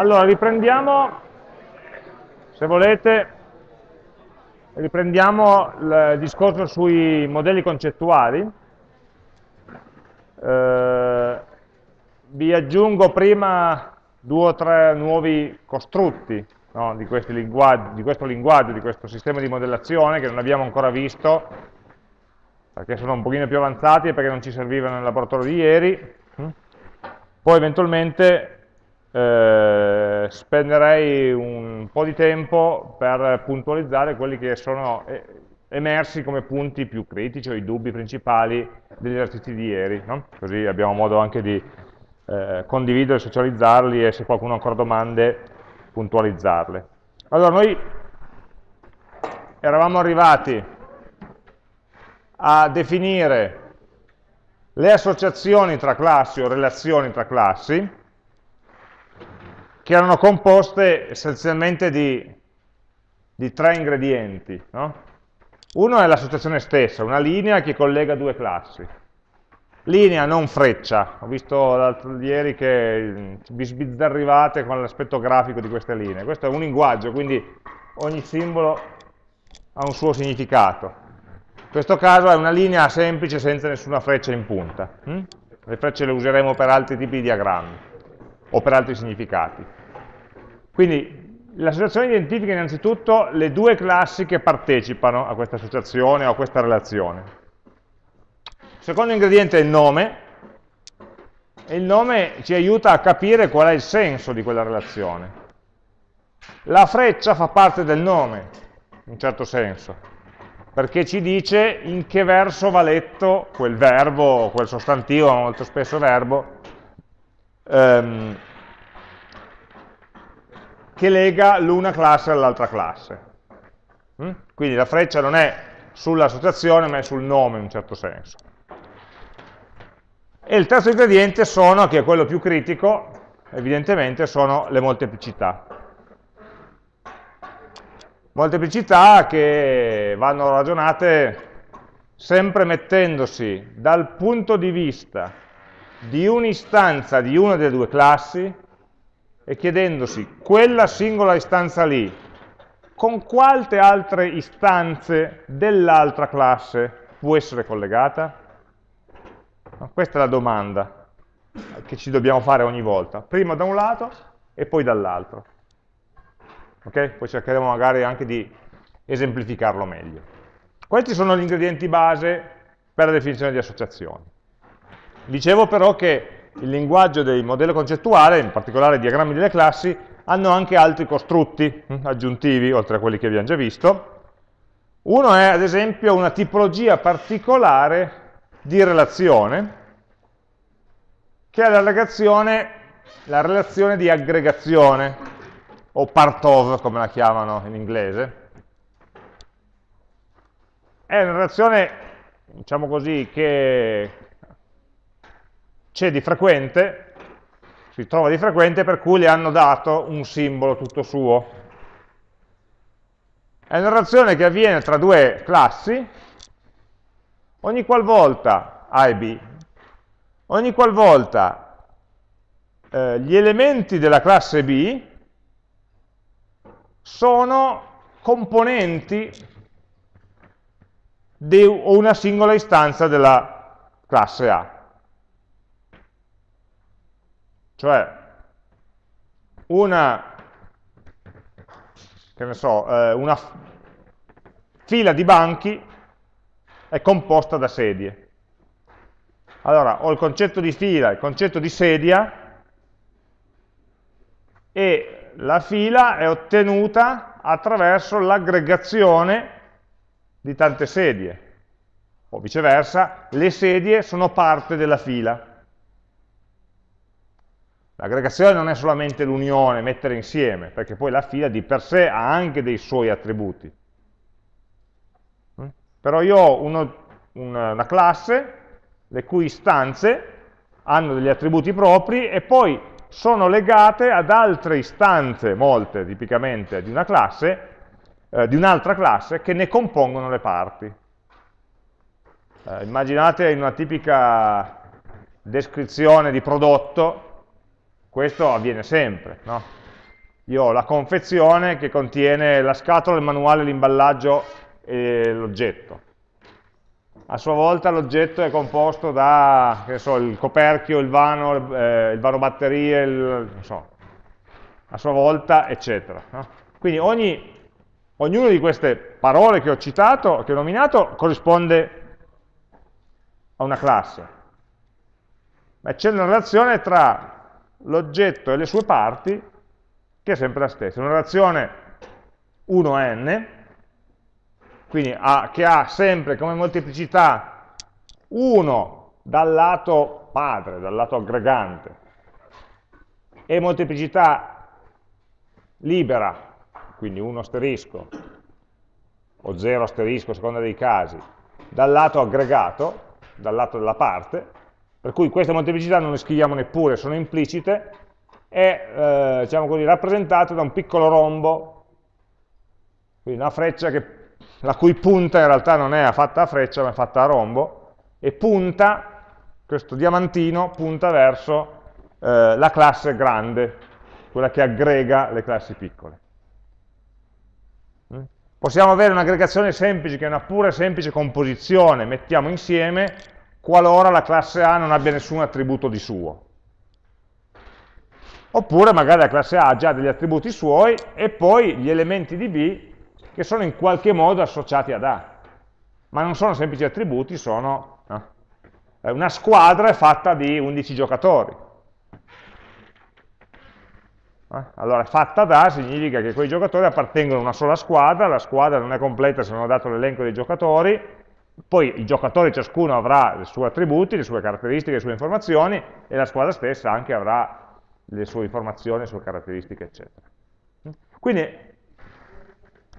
Allora, riprendiamo, se volete, riprendiamo il discorso sui modelli concettuali. Eh, vi aggiungo prima due o tre nuovi costrutti no, di, di, questo linguaggio, di questo sistema di modellazione che non abbiamo ancora visto, perché sono un pochino più avanzati e perché non ci servivano nel laboratorio di ieri. Poi eventualmente eh, spenderei un po' di tempo per puntualizzare quelli che sono eh, emersi come punti più critici o i dubbi principali degli esercizi di ieri, no? così abbiamo modo anche di eh, condividere, socializzarli e se qualcuno ha ancora domande puntualizzarle. Allora noi eravamo arrivati a definire le associazioni tra classi o relazioni tra classi che erano composte essenzialmente di, di tre ingredienti. No? Uno è l'associazione stessa, una linea che collega due classi. Linea, non freccia. Ho visto ieri che vi sbizzarrivate con l'aspetto grafico di queste linee. Questo è un linguaggio, quindi ogni simbolo ha un suo significato. In questo caso è una linea semplice senza nessuna freccia in punta. Le frecce le useremo per altri tipi di diagrammi o per altri significati. Quindi l'associazione identifica innanzitutto le due classi che partecipano a questa associazione o a questa relazione. Il secondo ingrediente è il nome, e il nome ci aiuta a capire qual è il senso di quella relazione. La freccia fa parte del nome, in un certo senso, perché ci dice in che verso va letto quel verbo, quel sostantivo, molto spesso verbo, ehm, che lega l'una classe all'altra classe. Mm? Quindi la freccia non è sull'associazione, ma è sul nome in un certo senso. E il terzo ingrediente sono, che è quello più critico, evidentemente, sono le molteplicità. Molteplicità che vanno ragionate sempre mettendosi dal punto di vista di un'istanza di una delle due classi e chiedendosi quella singola istanza lì con quante altre istanze dell'altra classe può essere collegata? Questa è la domanda che ci dobbiamo fare ogni volta, prima da un lato e poi dall'altro. Ok? Poi cercheremo magari anche di esemplificarlo meglio. Questi sono gli ingredienti base per la definizione di associazioni. Dicevo però che il linguaggio del modello concettuale, in particolare i diagrammi delle classi, hanno anche altri costrutti hm, aggiuntivi, oltre a quelli che abbiamo già visto. Uno è, ad esempio, una tipologia particolare di relazione, che è la relazione, la relazione di aggregazione, o part of, come la chiamano in inglese. È una relazione, diciamo così, che c'è di frequente, si trova di frequente per cui le hanno dato un simbolo tutto suo. È una relazione che avviene tra due classi, ogni qualvolta A e B, ogni qualvolta eh, gli elementi della classe B sono componenti di una singola istanza della classe A. Cioè, una, so, eh, una fila di banchi è composta da sedie. Allora, ho il concetto di fila, il concetto di sedia, e la fila è ottenuta attraverso l'aggregazione di tante sedie, o viceversa, le sedie sono parte della fila. L'aggregazione non è solamente l'unione, mettere insieme, perché poi la fila di per sé ha anche dei suoi attributi. Mm? Però io ho uno, una classe le cui istanze hanno degli attributi propri e poi sono legate ad altre istanze, molte tipicamente, di una classe, eh, di un'altra classe, che ne compongono le parti. Eh, immaginate in una tipica descrizione di prodotto, questo avviene sempre, no? io ho la confezione che contiene la scatola, il manuale, l'imballaggio e l'oggetto. A sua volta l'oggetto è composto da so, il coperchio, il vano, eh, il vano batterie, il, so, a sua volta, eccetera. No? Quindi ogni, ognuna di queste parole che ho citato, che ho nominato, corrisponde a una classe. Ma c'è una relazione tra l'oggetto e le sue parti che è sempre la stessa. Una relazione 1n, quindi ha, che ha sempre come molteplicità 1 dal lato padre, dal lato aggregante, e molteplicità libera, quindi 1 asterisco, o 0 asterisco, a seconda dei casi, dal lato aggregato, dal lato della parte, per cui queste molteplicità non le scriviamo neppure, sono implicite, è eh, diciamo così, rappresentato da un piccolo rombo, quindi una freccia che, la cui punta in realtà non è fatta a freccia ma è fatta a rombo, e punta, questo diamantino punta verso eh, la classe grande, quella che aggrega le classi piccole. Mm? Possiamo avere un'aggregazione semplice, che è una pura e semplice composizione, mettiamo insieme, qualora la classe A non abbia nessun attributo di suo. Oppure magari la classe A ha già degli attributi suoi e poi gli elementi di B che sono in qualche modo associati ad A. Ma non sono semplici attributi, sono... No? Una squadra fatta di 11 giocatori. Eh? Allora, fatta da significa che quei giocatori appartengono a una sola squadra, la squadra non è completa se non ho dato l'elenco dei giocatori, poi i giocatori ciascuno avrà i suoi attributi, le sue caratteristiche, le sue informazioni, e la squadra stessa anche avrà le sue informazioni, le sue caratteristiche, eccetera. Quindi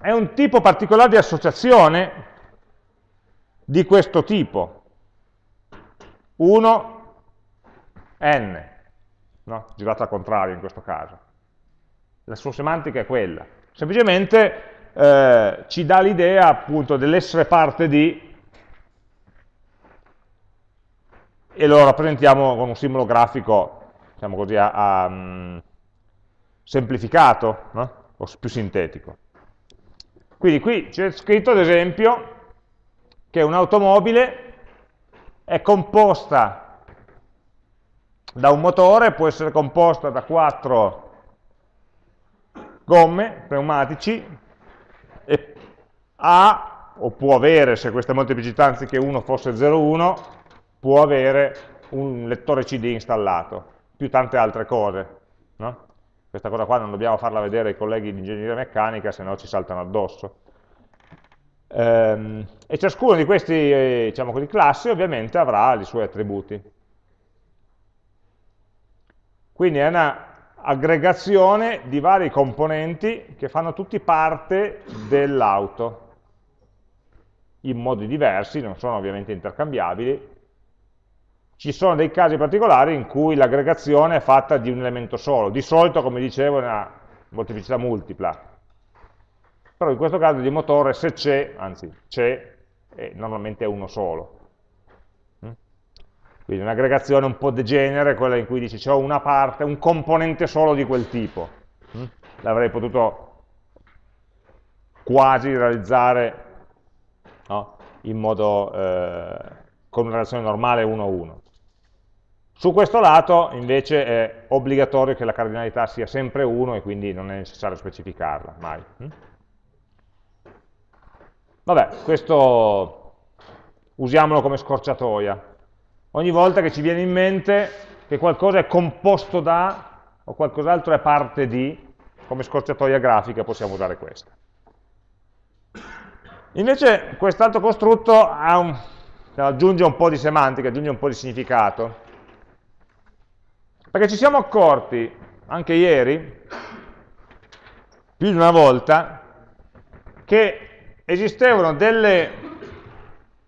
è un tipo particolare di associazione di questo tipo. 1, n, no? girato al contrario in questo caso. La sua semantica è quella. Semplicemente eh, ci dà l'idea appunto dell'essere parte di e lo rappresentiamo con un simbolo grafico diciamo così, a, a, um, semplificato no? o più sintetico. Quindi qui c'è scritto ad esempio che un'automobile è composta da un motore, può essere composta da quattro gomme pneumatici e ha, o può avere, se questa molteplicità anziché 1 fosse 0,1, può avere un lettore CD installato più tante altre cose. No? Questa cosa qua non dobbiamo farla vedere ai colleghi di ingegneria meccanica, se no ci saltano addosso. Ehm, e ciascuno di questi eh, diciamo così, classi ovviamente avrà i suoi attributi. Quindi è una aggregazione di vari componenti che fanno tutti parte dell'auto in modi diversi, non sono ovviamente intercambiabili, ci sono dei casi particolari in cui l'aggregazione è fatta di un elemento solo, di solito, come dicevo, è una molteplicità multipla, però in questo caso di motore se c'è, anzi c'è, eh, normalmente è uno solo. Mm? Quindi un'aggregazione un po' degenere, quella in cui dici c'è una parte, un componente solo di quel tipo. Mm? L'avrei potuto quasi realizzare no? in modo, eh, con una relazione normale 1 a 1. Su questo lato invece è obbligatorio che la cardinalità sia sempre 1 e quindi non è necessario specificarla, mai. Hm? Vabbè, questo usiamolo come scorciatoia. Ogni volta che ci viene in mente che qualcosa è composto da o qualcos'altro è parte di, come scorciatoia grafica possiamo usare questa. Invece quest'altro costrutto un, aggiunge un po' di semantica, aggiunge un po' di significato. Perché ci siamo accorti, anche ieri, più di una volta, che esistevano delle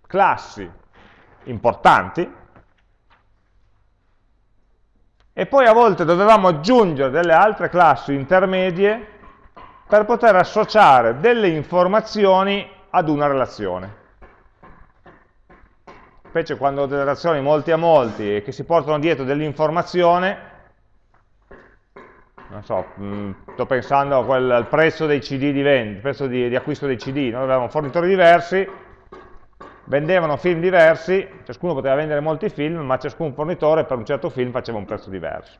classi importanti e poi a volte dovevamo aggiungere delle altre classi intermedie per poter associare delle informazioni ad una relazione specie quando ho delle relazioni molti a molti e che si portano dietro dell'informazione, non so, mh, mm, sto pensando quel, al prezzo dei CD di vendita, prezzo di, di acquisto dei CD, noi avevamo fornitori diversi, vendevano film diversi, ciascuno poteva vendere molti film, ma ciascun fornitore per un certo film faceva un prezzo diverso.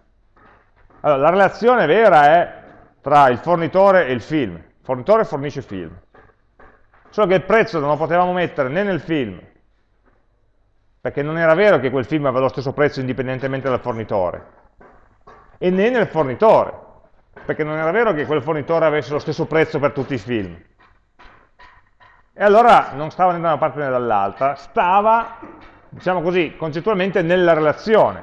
Allora, la relazione vera è tra il fornitore e il film. Il fornitore fornisce film. Solo che il prezzo non lo potevamo mettere né nel film, perché non era vero che quel film aveva lo stesso prezzo indipendentemente dal fornitore, e né nel fornitore, perché non era vero che quel fornitore avesse lo stesso prezzo per tutti i film. E allora non stava né da una parte né dall'altra, stava, diciamo così, concettualmente nella relazione.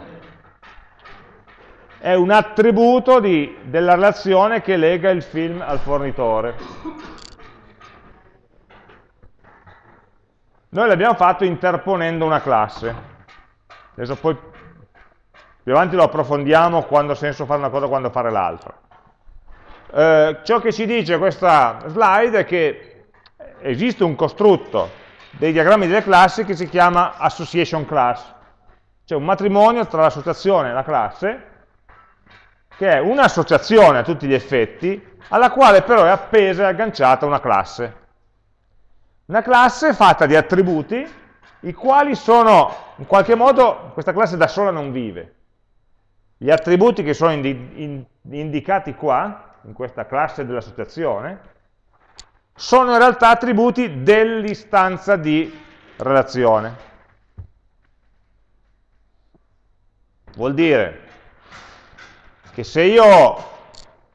È un attributo di, della relazione che lega il film al fornitore. Noi l'abbiamo fatto interponendo una classe. Adesso poi più avanti lo approfondiamo quando ha senso fare una cosa e quando fare l'altra. Eh, ciò che ci dice questa slide è che esiste un costrutto dei diagrammi delle classi che si chiama association class, cioè un matrimonio tra l'associazione e la classe, che è un'associazione a tutti gli effetti, alla quale però è appesa e agganciata una classe. Una classe fatta di attributi, i quali sono, in qualche modo, questa classe da sola non vive. Gli attributi che sono indi indicati qua, in questa classe dell'associazione, sono in realtà attributi dell'istanza di relazione. Vuol dire che se io,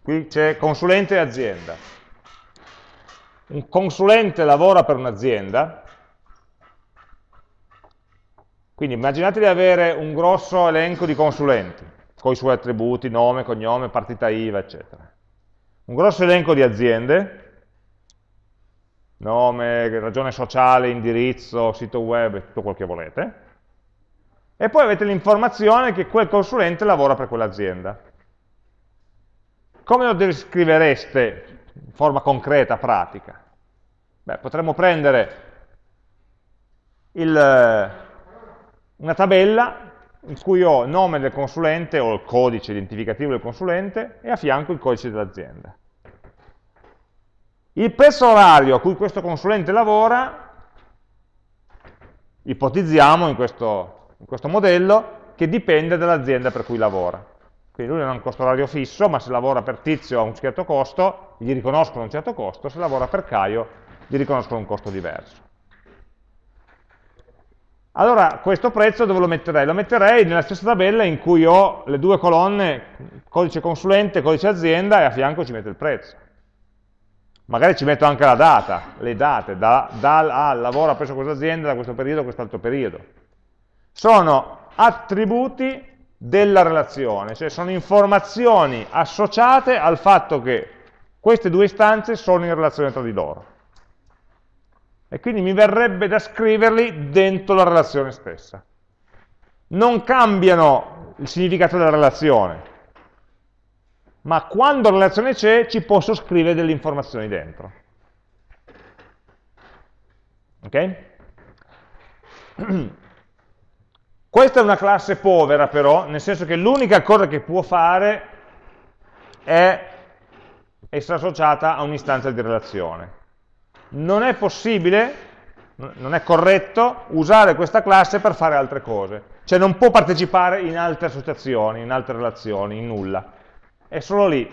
qui c'è consulente e azienda, un consulente lavora per un'azienda, quindi immaginate di avere un grosso elenco di consulenti, con i suoi attributi, nome, cognome, partita IVA, eccetera. Un grosso elenco di aziende, nome, ragione sociale, indirizzo, sito web, tutto quel che volete, e poi avete l'informazione che quel consulente lavora per quell'azienda. Come lo descrivereste in forma concreta, pratica? Beh, potremmo prendere il, una tabella in cui ho il nome del consulente o il codice identificativo del consulente e a fianco il codice dell'azienda. Il prezzo orario a cui questo consulente lavora, ipotizziamo in questo, in questo modello, che dipende dall'azienda per cui lavora. Quindi lui non ha un costo orario fisso, ma se lavora per Tizio ha un certo costo, gli riconoscono un certo costo, se lavora per Caio gli riconoscono un costo diverso. Allora, questo prezzo dove lo metterei? Lo metterei nella stessa tabella in cui ho le due colonne, codice consulente, codice azienda, e a fianco ci metto il prezzo. Magari ci metto anche la data, le date, da, dal a lavora presso questa azienda da questo periodo a quest'altro periodo. Sono attributi della relazione, cioè sono informazioni associate al fatto che queste due istanze sono in relazione tra di loro. E quindi mi verrebbe da scriverli dentro la relazione stessa. Non cambiano il significato della relazione, ma quando la relazione c'è ci posso scrivere delle informazioni dentro. Ok? Questa è una classe povera però, nel senso che l'unica cosa che può fare è essere associata a un'istanza di relazione. Non è possibile, non è corretto, usare questa classe per fare altre cose. Cioè non può partecipare in altre associazioni, in altre relazioni, in nulla è solo lì.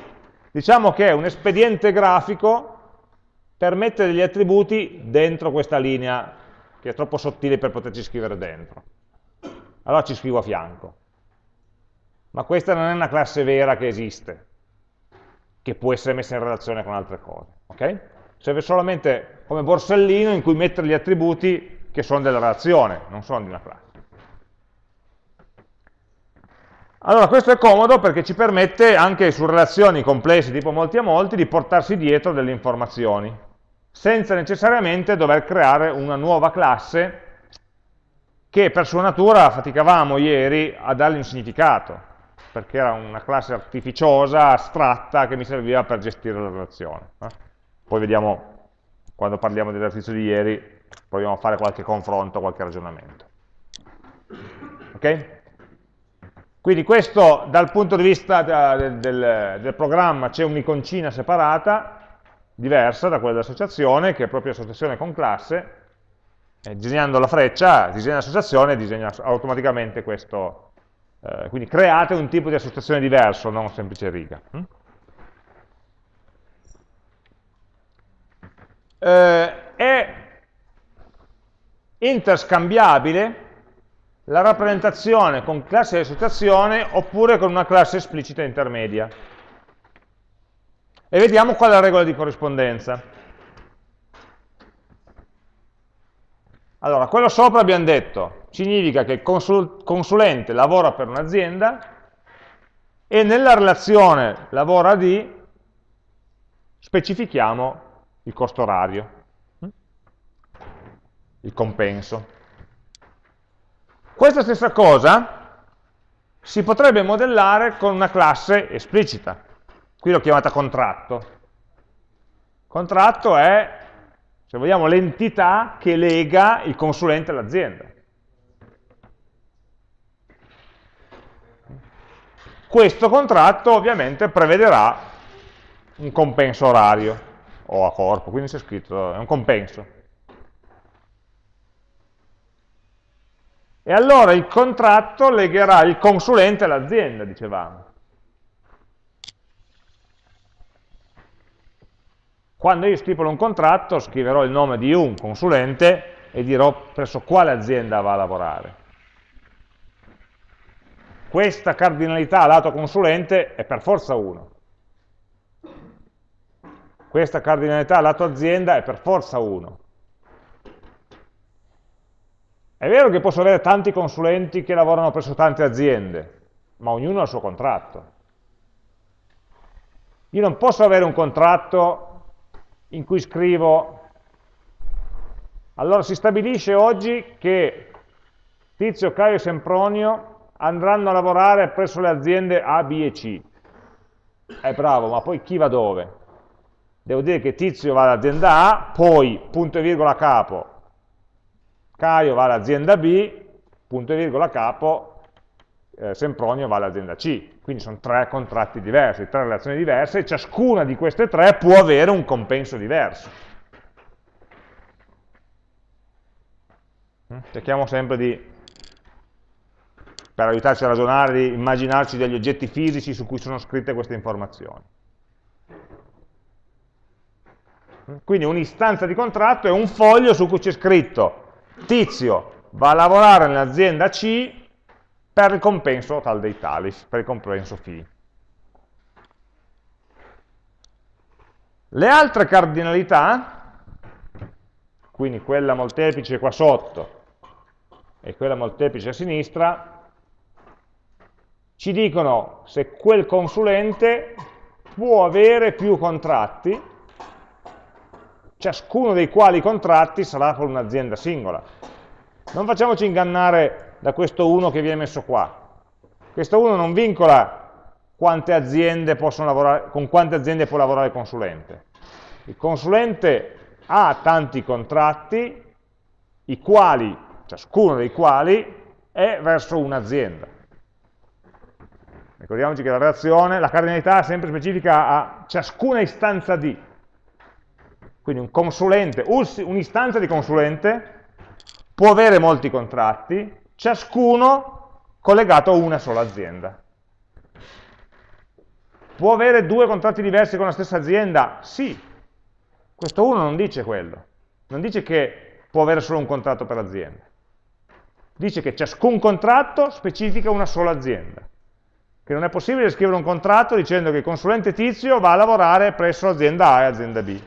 Diciamo che un espediente grafico per mettere degli attributi dentro questa linea, che è troppo sottile per poterci scrivere dentro. Allora ci scrivo a fianco. Ma questa non è una classe vera che esiste, che può essere messa in relazione con altre cose. Okay? Serve solamente come borsellino in cui mettere gli attributi che sono della relazione, non sono di una classe. Allora questo è comodo perché ci permette anche su relazioni complesse tipo molti a molti di portarsi dietro delle informazioni, senza necessariamente dover creare una nuova classe che per sua natura faticavamo ieri a dargli un significato, perché era una classe artificiosa, astratta, che mi serviva per gestire la relazione. Poi vediamo, quando parliamo dell'esercizio di ieri, proviamo a fare qualche confronto, qualche ragionamento. Ok? Quindi questo dal punto di vista del, del, del programma c'è un'iconcina separata, diversa da quella dell'associazione, che è proprio associazione con classe, e disegnando la freccia, disegna l'associazione e disegna automaticamente questo, eh, quindi create un tipo di associazione diverso, non semplice riga. Mm? Eh, è interscambiabile la rappresentazione con classe di associazione oppure con una classe esplicita intermedia. E vediamo qual è la regola di corrispondenza. Allora, quello sopra abbiamo detto, significa che il consul consulente lavora per un'azienda e nella relazione lavora di specifichiamo il costo orario, il compenso. Questa stessa cosa si potrebbe modellare con una classe esplicita. Qui l'ho chiamata contratto. Contratto è, se vogliamo, l'entità che lega il consulente all'azienda. Questo contratto ovviamente prevederà un compenso orario o a corpo, quindi c'è scritto, è un compenso. E allora il contratto legherà il consulente all'azienda, dicevamo. Quando io stipolo un contratto scriverò il nome di un consulente e dirò presso quale azienda va a lavorare. Questa cardinalità lato consulente è per forza 1. Questa cardinalità lato azienda è per forza 1. È vero che posso avere tanti consulenti che lavorano presso tante aziende, ma ognuno ha il suo contratto. Io non posso avere un contratto in cui scrivo, allora si stabilisce oggi che Tizio, Caio e Sempronio andranno a lavorare presso le aziende A, B e C. È bravo, ma poi chi va dove? Devo dire che Tizio va all'azienda A, poi, punto e virgola capo, Caio va all'azienda B, punto e virgola capo, eh, Sempronio va all'azienda C. Quindi sono tre contratti diversi, tre relazioni diverse, e ciascuna di queste tre può avere un compenso diverso. Mm? Cerchiamo sempre di, per aiutarci a ragionare, di immaginarci degli oggetti fisici su cui sono scritte queste informazioni. Mm? Quindi un'istanza di contratto è un foglio su cui c'è scritto Tizio va a lavorare nell'azienda C per il compenso tal dei tali, per il compenso φ. Le altre cardinalità, quindi quella molteplice qua sotto e quella molteplice a sinistra, ci dicono se quel consulente può avere più contratti ciascuno dei quali contratti sarà con un'azienda singola. Non facciamoci ingannare da questo 1 che viene messo qua. Questo 1 non vincola quante aziende lavorare, con quante aziende può lavorare il consulente. Il consulente ha tanti contratti, i quali, ciascuno dei quali, è verso un'azienda. Ricordiamoci che la relazione, la cardinalità è sempre specifica a ciascuna istanza di, quindi un consulente, un'istanza di consulente può avere molti contratti, ciascuno collegato a una sola azienda. Può avere due contratti diversi con la stessa azienda? Sì. Questo uno non dice quello. Non dice che può avere solo un contratto per azienda. Dice che ciascun contratto specifica una sola azienda. Che non è possibile scrivere un contratto dicendo che il consulente tizio va a lavorare presso azienda A e azienda B.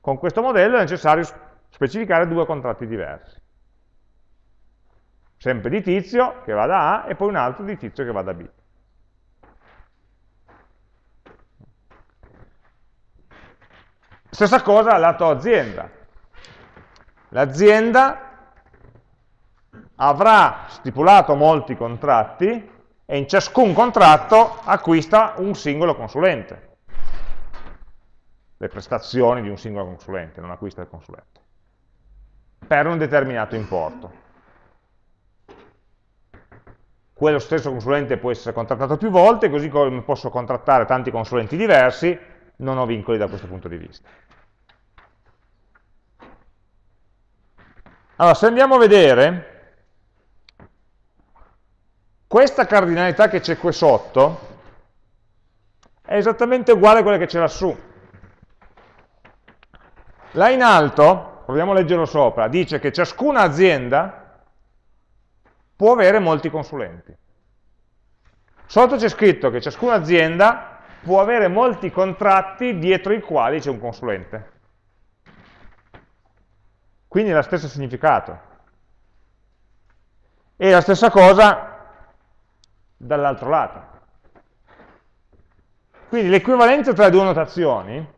Con questo modello è necessario specificare due contratti diversi. Sempre di tizio che va da A e poi un altro di tizio che va da B. Stessa cosa lato azienda. L'azienda avrà stipulato molti contratti e in ciascun contratto acquista un singolo consulente le prestazioni di un singolo consulente, non acquista il consulente, per un determinato importo. Quello stesso consulente può essere contrattato più volte, così come posso contrattare tanti consulenti diversi, non ho vincoli da questo punto di vista. Allora, se andiamo a vedere, questa cardinalità che c'è qui sotto è esattamente uguale a quella che c'è lassù. Là in alto, proviamo a leggerlo sopra, dice che ciascuna azienda può avere molti consulenti. Sotto c'è scritto che ciascuna azienda può avere molti contratti dietro i quali c'è un consulente. Quindi è lo stesso significato. E la stessa cosa dall'altro lato. Quindi l'equivalenza tra le due notazioni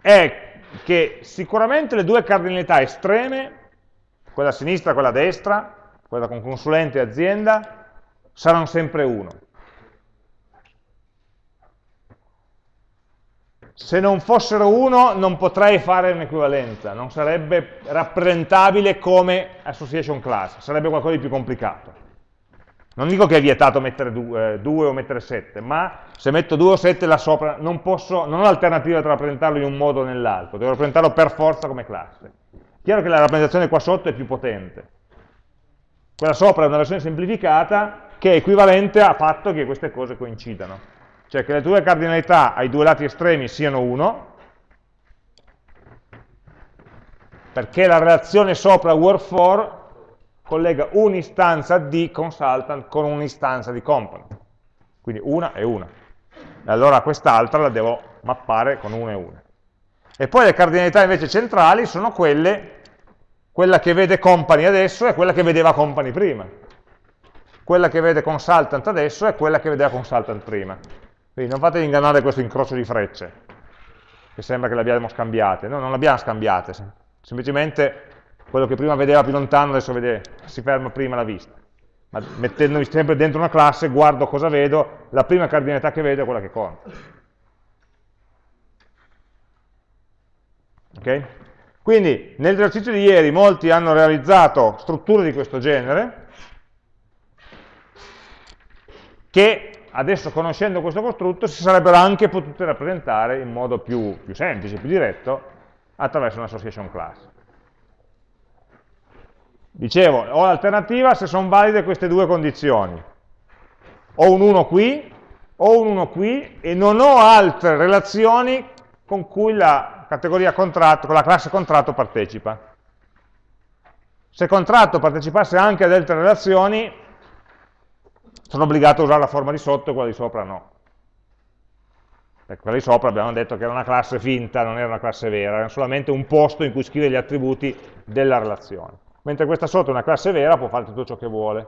è che sicuramente le due cardinalità estreme, quella a sinistra e quella a destra, quella con consulente e azienda, saranno sempre 1. Se non fossero 1 non potrei fare un'equivalenza, non sarebbe rappresentabile come association class, sarebbe qualcosa di più complicato. Non dico che è vietato mettere 2 eh, o mettere 7, ma se metto 2 o 7 là sopra non, posso, non ho l'alternativa tra rappresentarlo in un modo o nell'altro, devo rappresentarlo per forza come classe. Chiaro che la rappresentazione qua sotto è più potente. Quella sopra è una versione semplificata che è equivalente a fatto che queste cose coincidano. Cioè che le due cardinalità ai due lati estremi siano 1, perché la relazione sopra word for collega un'istanza di consultant con un'istanza di component. Quindi una e una. E allora quest'altra la devo mappare con una e una. E poi le cardinalità invece centrali sono quelle, quella che vede company adesso e quella che vedeva company prima. Quella che vede consultant adesso è quella che vedeva consultant prima. Quindi non fatevi ingannare questo incrocio di frecce, che sembra che le abbiamo scambiate. No, non le abbiamo scambiate, semplicemente quello che prima vedeva più lontano adesso vede, si ferma prima la vista. Ma mettendomi sempre dentro una classe, guardo cosa vedo, la prima cardinalità che vedo è quella che conta. Ok? Quindi nell'esercizio di ieri molti hanno realizzato strutture di questo genere, che adesso conoscendo questo costrutto si sarebbero anche potute rappresentare in modo più, più semplice, più diretto, attraverso un'association class. Dicevo, ho l'alternativa se sono valide queste due condizioni. Ho un 1 qui, ho un 1 qui e non ho altre relazioni con cui la categoria contratto, con la classe contratto partecipa. Se contratto partecipasse anche ad altre relazioni, sono obbligato a usare la forma di sotto e quella di sopra no. Per quella di sopra abbiamo detto che era una classe finta, non era una classe vera, era solamente un posto in cui scrivere gli attributi della relazione mentre questa sotto è una classe vera, può fare tutto ciò che vuole.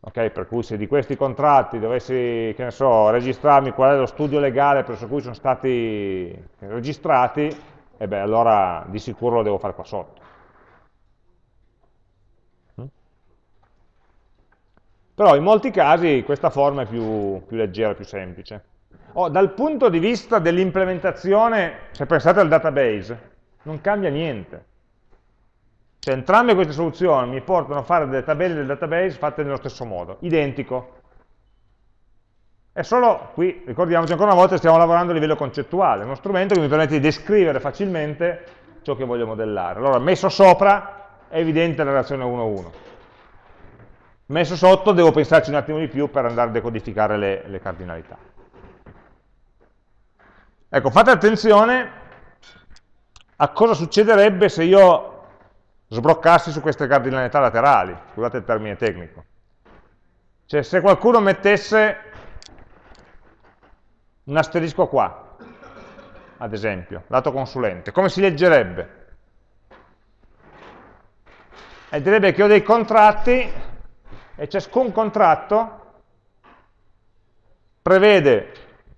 Ok, per cui se di questi contratti dovessi, so, registrarmi qual è lo studio legale presso cui sono stati registrati, e eh beh, allora di sicuro lo devo fare qua sotto. Mm? Però in molti casi questa forma è più, più leggera, più semplice. Oh, dal punto di vista dell'implementazione, se pensate al database, non cambia niente. Cioè entrambe queste soluzioni mi portano a fare delle tabelle del database fatte nello stesso modo, identico. È solo, qui ricordiamoci ancora una volta, stiamo lavorando a livello concettuale, uno strumento che mi permette di descrivere facilmente ciò che voglio modellare. Allora, messo sopra è evidente la relazione 1-1. Messo sotto devo pensarci un attimo di più per andare a decodificare le, le cardinalità. Ecco, fate attenzione a cosa succederebbe se io sbroccassi su queste cardinalità laterali, scusate il termine tecnico. Cioè se qualcuno mettesse un asterisco qua, ad esempio, lato consulente, come si leggerebbe? E direbbe che ho dei contratti e ciascun contratto prevede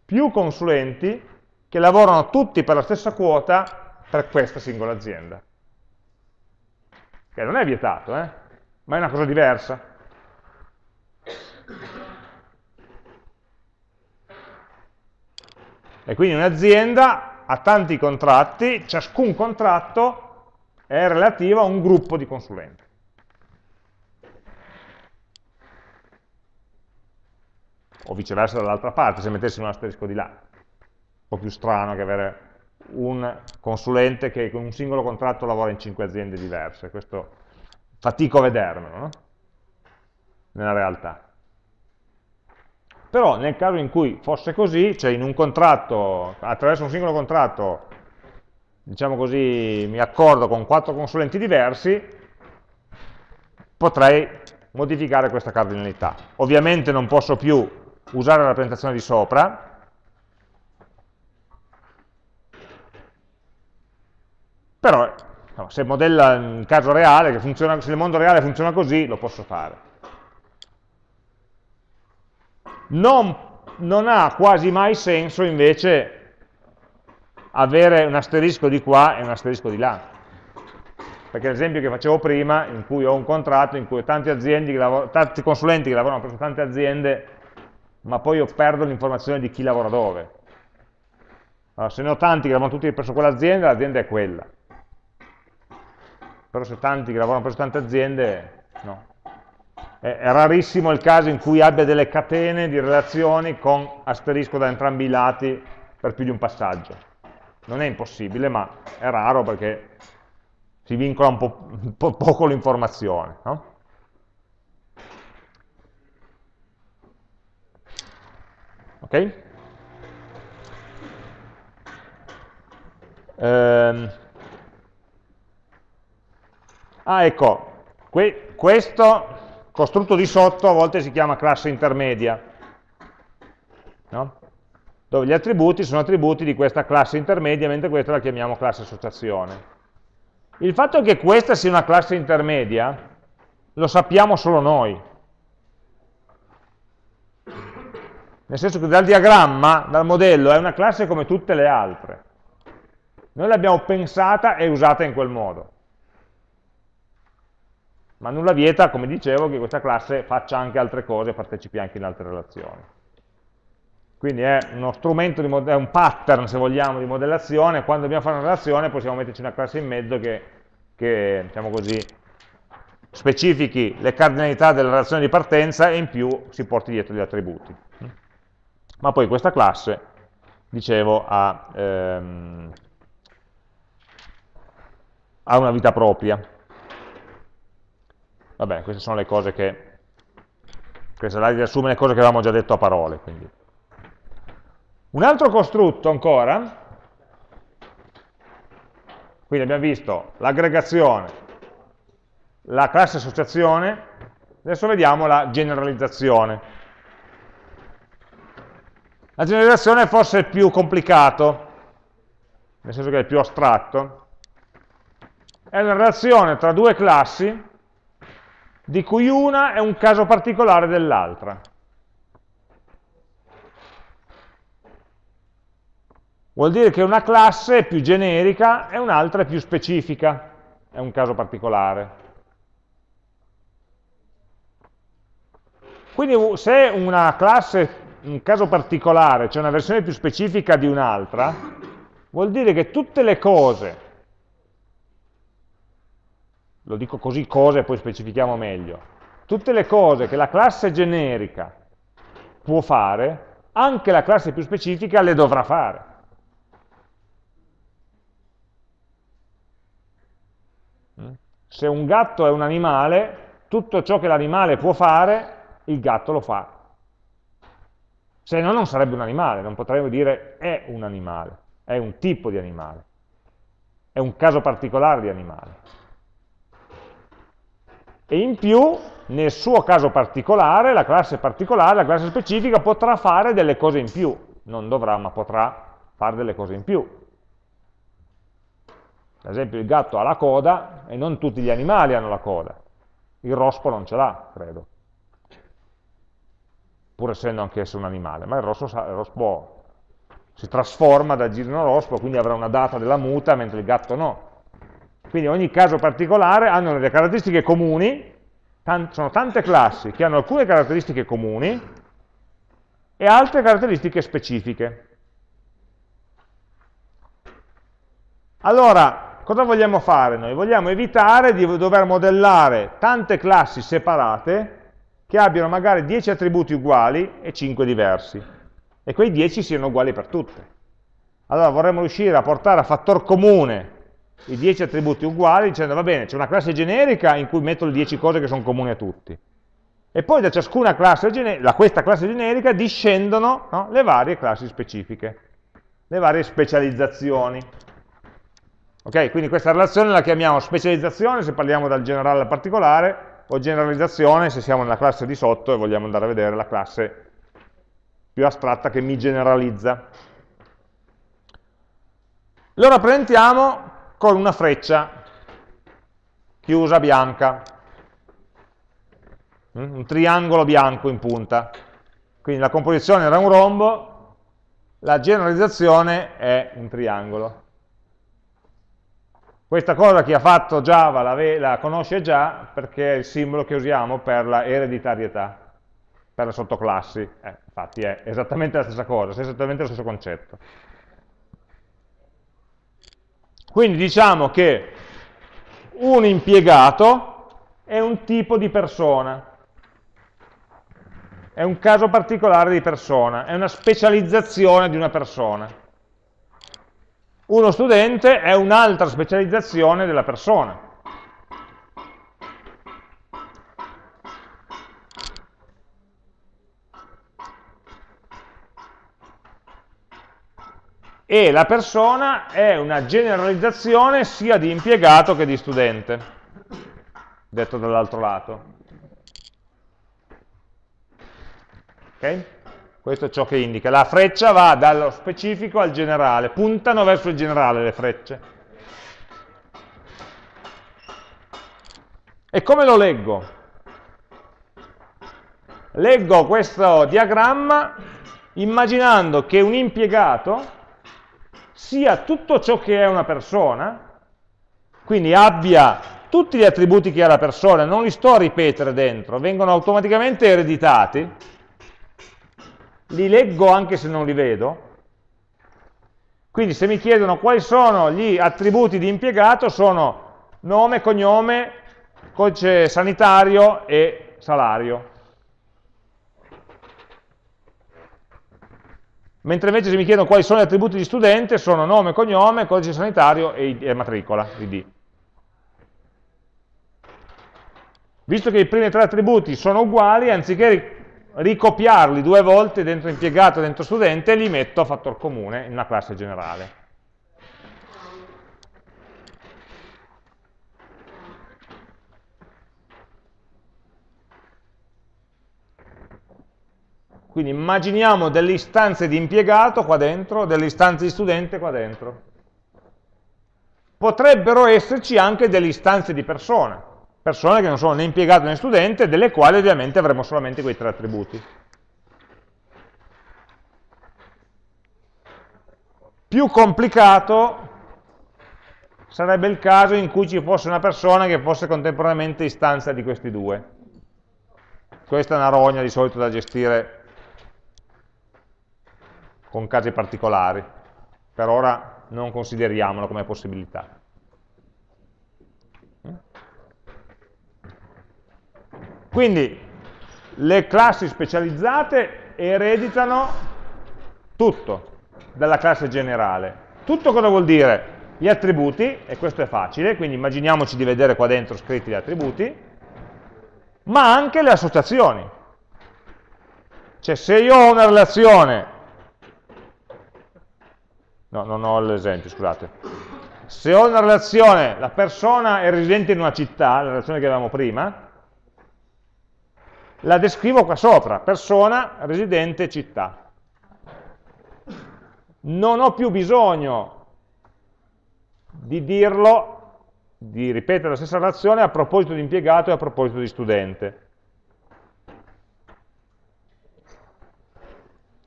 più consulenti che lavorano tutti per la stessa quota per questa singola azienda. Che non è vietato, eh? ma è una cosa diversa. E quindi un'azienda ha tanti contratti, ciascun contratto è relativa a un gruppo di consulenti. O viceversa dall'altra parte, se mettessimo un asterisco di là. Un po' più strano che avere un consulente che con un singolo contratto lavora in cinque aziende diverse. Questo fatico a vedermelo, no? nella realtà. Però nel caso in cui fosse così, cioè in un contratto, attraverso un singolo contratto, diciamo così, mi accordo con quattro consulenti diversi, potrei modificare questa cardinalità. Ovviamente non posso più usare la rappresentazione di sopra, però se modella in caso reale, funziona, se il mondo reale funziona così, lo posso fare non, non ha quasi mai senso invece avere un asterisco di qua e un asterisco di là. Perché l'esempio che facevo prima, in cui ho un contratto in cui ho tanti, tanti consulenti che lavorano presso tante aziende, ma poi io perdo l'informazione di chi lavora dove. Allora, se ne ho tanti che lavorano tutti presso quell'azienda, l'azienda è quella. Però se tanti che lavorano presso tante aziende, no è rarissimo il caso in cui abbia delle catene di relazioni con asterisco da entrambi i lati per più di un passaggio. Non è impossibile, ma è raro perché si vincola un po', un po poco l'informazione. No? Ok? Ehm. Ah, ecco, que questo costrutto di sotto a volte si chiama classe intermedia, no? dove gli attributi sono attributi di questa classe intermedia, mentre questa la chiamiamo classe associazione. Il fatto che questa sia una classe intermedia lo sappiamo solo noi. Nel senso che dal diagramma, dal modello, è una classe come tutte le altre. Noi l'abbiamo pensata e usata in quel modo ma nulla vieta, come dicevo, che questa classe faccia anche altre cose partecipi anche in altre relazioni. Quindi è uno strumento, è un pattern, se vogliamo, di modellazione, quando dobbiamo fare una relazione possiamo metterci una classe in mezzo che, che diciamo così, specifichi le cardinalità della relazione di partenza e in più si porti dietro gli attributi. Ma poi questa classe, dicevo, ha, ehm, ha una vita propria. Vabbè, queste sono le cose che... Questa slide riassume le cose che avevamo già detto a parole. Quindi. Un altro costrutto ancora, quindi abbiamo visto l'aggregazione, la classe associazione, adesso vediamo la generalizzazione. La generalizzazione è forse più complicato, nel senso che è più astratto. È una relazione tra due classi di cui una è un caso particolare dell'altra. Vuol dire che una classe è più generica e un'altra è più specifica, è un caso particolare. Quindi se una classe un caso particolare, cioè una versione più specifica di un'altra, vuol dire che tutte le cose lo dico così cose e poi specifichiamo meglio, tutte le cose che la classe generica può fare, anche la classe più specifica le dovrà fare. Se un gatto è un animale, tutto ciò che l'animale può fare, il gatto lo fa. Se no non sarebbe un animale, non potremmo dire è un animale, è un tipo di animale, è un caso particolare di animale e in più, nel suo caso particolare, la classe particolare, la classe specifica, potrà fare delle cose in più. Non dovrà, ma potrà fare delle cose in più. Ad esempio il gatto ha la coda e non tutti gli animali hanno la coda. Il rospo non ce l'ha, credo. Pur essendo anch'esso un animale. Ma il rospo, il rospo si trasforma da girino rospo, quindi avrà una data della muta, mentre il gatto no. Quindi ogni caso particolare hanno delle caratteristiche comuni, sono tante classi che hanno alcune caratteristiche comuni e altre caratteristiche specifiche. Allora, cosa vogliamo fare noi? Vogliamo evitare di dover modellare tante classi separate che abbiano magari 10 attributi uguali e 5 diversi, e quei 10 siano uguali per tutte. Allora vorremmo riuscire a portare a fattor comune i 10 attributi uguali dicendo va bene, c'è una classe generica in cui metto le 10 cose che sono comuni a tutti. E poi da ciascuna classe, da questa classe generica discendono no, le varie classi specifiche, le varie specializzazioni. Ok, quindi questa relazione la chiamiamo specializzazione se parliamo dal generale al particolare, o generalizzazione se siamo nella classe di sotto e vogliamo andare a vedere la classe più astratta che mi generalizza. Lo rappresentiamo con una freccia chiusa bianca, mm, un triangolo bianco in punta. Quindi la composizione era un rombo, la generalizzazione è un triangolo. Questa cosa chi ha fatto Java la, la conosce già perché è il simbolo che usiamo per la ereditarietà, per le sottoclassi. Eh, infatti è esattamente la stessa cosa, è esattamente lo stesso concetto. Quindi diciamo che un impiegato è un tipo di persona, è un caso particolare di persona, è una specializzazione di una persona. Uno studente è un'altra specializzazione della persona. E la persona è una generalizzazione sia di impiegato che di studente, detto dall'altro lato. Ok? Questo è ciò che indica. La freccia va dallo specifico al generale, puntano verso il generale le frecce. E come lo leggo? Leggo questo diagramma immaginando che un impiegato sia tutto ciò che è una persona, quindi abbia tutti gli attributi che ha la persona, non li sto a ripetere dentro, vengono automaticamente ereditati, li leggo anche se non li vedo, quindi se mi chiedono quali sono gli attributi di impiegato, sono nome, cognome, codice sanitario e salario. Mentre invece se mi chiedono quali sono gli attributi di studente sono nome, cognome, codice sanitario e, e matricola, ID. Visto che i primi tre attributi sono uguali, anziché ricopiarli due volte dentro impiegato e dentro studente, li metto a fattor comune in una classe generale. Quindi immaginiamo delle istanze di impiegato qua dentro, delle istanze di studente qua dentro. Potrebbero esserci anche delle istanze di persone, persone che non sono né impiegato né studente, delle quali ovviamente avremo solamente quei tre attributi. Più complicato sarebbe il caso in cui ci fosse una persona che fosse contemporaneamente istanza di questi due. Questa è una rogna di solito da gestire con casi particolari. Per ora non consideriamolo come possibilità. Quindi le classi specializzate ereditano tutto dalla classe generale. Tutto cosa vuol dire? Gli attributi, e questo è facile, quindi immaginiamoci di vedere qua dentro scritti gli attributi, ma anche le associazioni. Cioè se io ho una relazione no, non ho l'esempio, scusate. Se ho una relazione, la persona è residente in una città, la relazione che avevamo prima, la descrivo qua sopra, persona, residente, città. Non ho più bisogno di dirlo, di ripetere la stessa relazione a proposito di impiegato e a proposito di studente.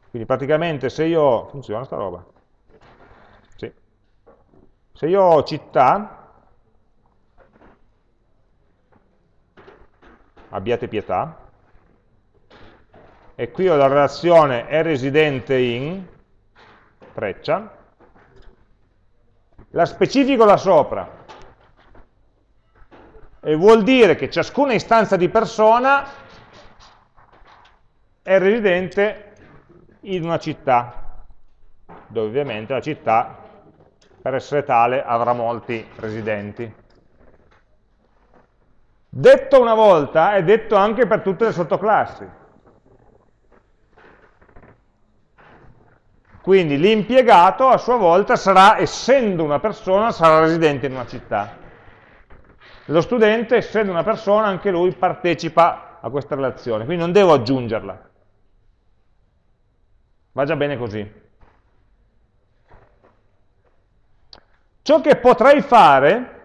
Quindi praticamente se io... funziona sta roba? Se io ho città, abbiate pietà, e qui ho la relazione è residente in, freccia, la specifico là sopra, e vuol dire che ciascuna istanza di persona è residente in una città, dove ovviamente la città, per essere tale, avrà molti residenti. Detto una volta, è detto anche per tutte le sottoclassi. Quindi l'impiegato a sua volta sarà, essendo una persona, sarà residente in una città. Lo studente, essendo una persona, anche lui partecipa a questa relazione, quindi non devo aggiungerla. Va già bene così. Ciò che potrei fare,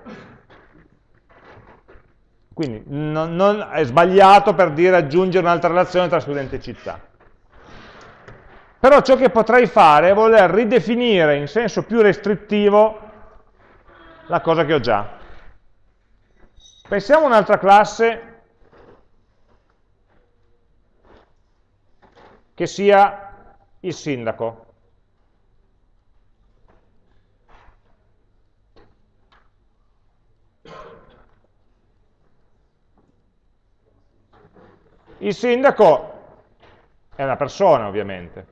quindi non, non è sbagliato per dire aggiungere un'altra relazione tra studente e città. Però ciò che potrei fare è voler ridefinire in senso più restrittivo la cosa che ho già. Pensiamo a un'altra classe che sia il sindaco. Il sindaco è una persona, ovviamente.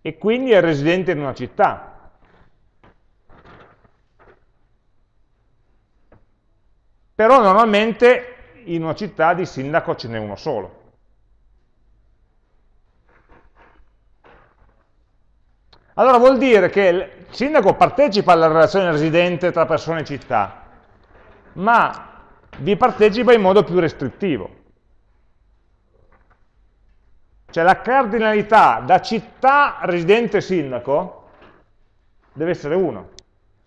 E quindi è residente in una città. Però normalmente in una città di sindaco ce n'è uno solo. Allora vuol dire che il sindaco partecipa alla relazione residente tra persone e città, ma vi partecipa in modo più restrittivo. Cioè la cardinalità da città residente sindaco deve essere 1.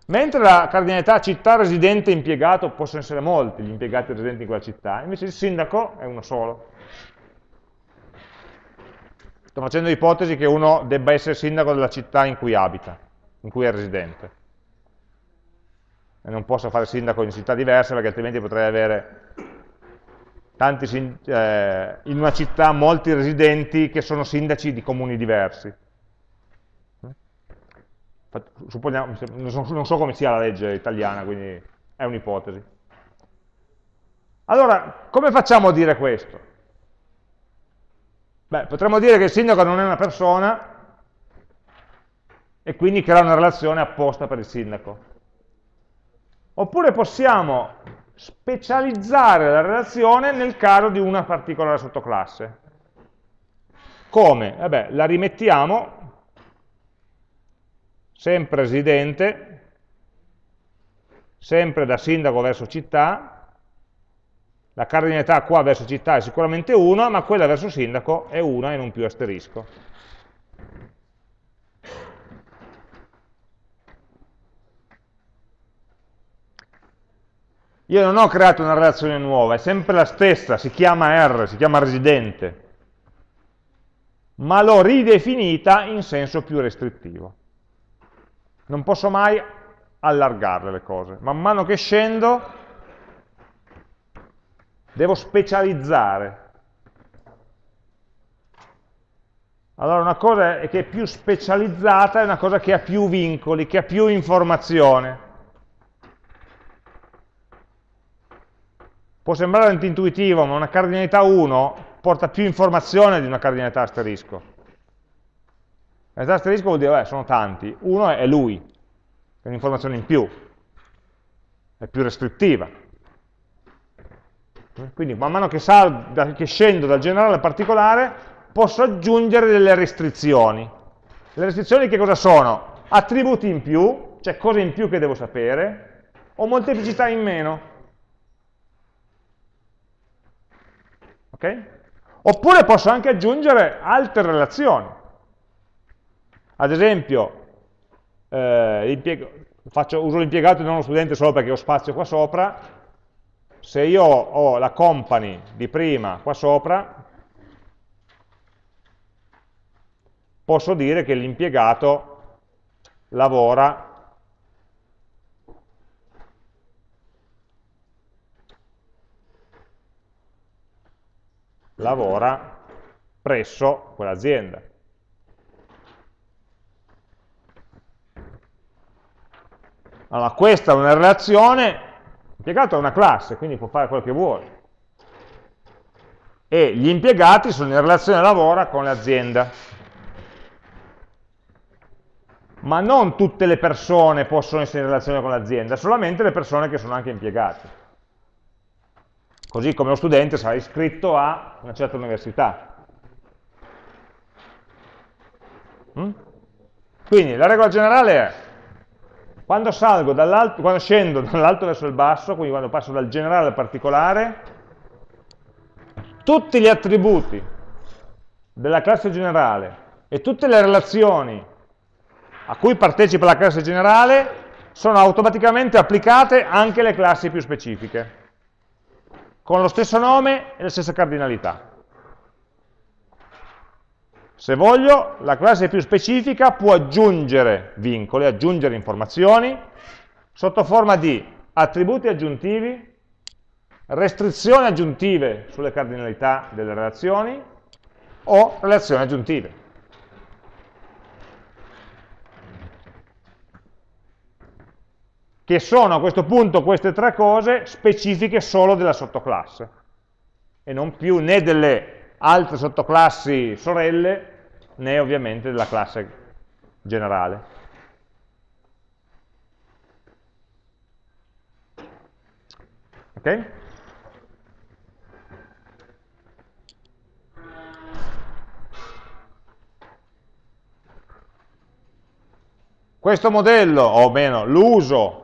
Mentre la cardinalità città residente impiegato possono essere molti gli impiegati residenti in quella città, invece il sindaco è uno solo. Sto facendo l'ipotesi che uno debba essere sindaco della città in cui abita, in cui è residente. E non posso fare sindaco in città diverse perché altrimenti potrei avere tanti, eh, in una città molti residenti che sono sindaci di comuni diversi supponiamo, non so come sia la legge italiana, quindi è un'ipotesi. Allora, come facciamo a dire questo? Beh, potremmo dire che il sindaco non è una persona e quindi crea una relazione apposta per il sindaco. Oppure possiamo specializzare la relazione nel caso di una particolare sottoclasse. Come? Vabbè, la rimettiamo sempre residente, sempre da sindaco verso città, la cardinalità qua verso città è sicuramente 1, ma quella verso sindaco è 1 e non più asterisco. Io non ho creato una relazione nuova, è sempre la stessa, si chiama R, si chiama residente, ma l'ho ridefinita in senso più restrittivo. Non posso mai allargarle le cose. Man mano che scendo devo specializzare. Allora una cosa che è più specializzata, è una cosa che ha più vincoli, che ha più informazione. Può sembrare antintuitivo, ma una cardinalità 1 porta più informazione di una cardinalità asterisco. Realtà asterisco vuol dire, beh, sono tanti, uno è lui, è un'informazione in più, è più restrittiva. Quindi man mano che, salgo, che scendo dal generale al particolare, posso aggiungere delle restrizioni. Le restrizioni che cosa sono? Attributi in più, cioè cose in più che devo sapere, o molteplicità in meno. Ok? Oppure posso anche aggiungere altre relazioni. Ad esempio, eh, faccio, uso l'impiegato e non lo studente solo perché ho spazio qua sopra, se io ho la company di prima qua sopra, posso dire che l'impiegato lavora lavora presso quell'azienda. Allora, questa è una relazione, l'impiegato è una classe, quindi può fare quello che vuole. E gli impiegati sono in relazione lavora con l'azienda. Ma non tutte le persone possono essere in relazione con l'azienda, solamente le persone che sono anche impiegate. Così come lo studente sarà iscritto a una certa università. Mm? Quindi la regola generale è quando, quando scendo dall'alto verso il basso, quindi quando passo dal generale al particolare, tutti gli attributi della classe generale e tutte le relazioni a cui partecipa la classe generale sono automaticamente applicate anche alle classi più specifiche, con lo stesso nome e la stessa cardinalità. Se voglio, la classe più specifica può aggiungere vincoli, aggiungere informazioni, sotto forma di attributi aggiuntivi, restrizioni aggiuntive sulle cardinalità delle relazioni o relazioni aggiuntive. Che sono a questo punto queste tre cose specifiche solo della sottoclasse e non più né delle altre sottoclassi sorelle, né ovviamente della classe generale. Ok? Questo modello, o meno l'uso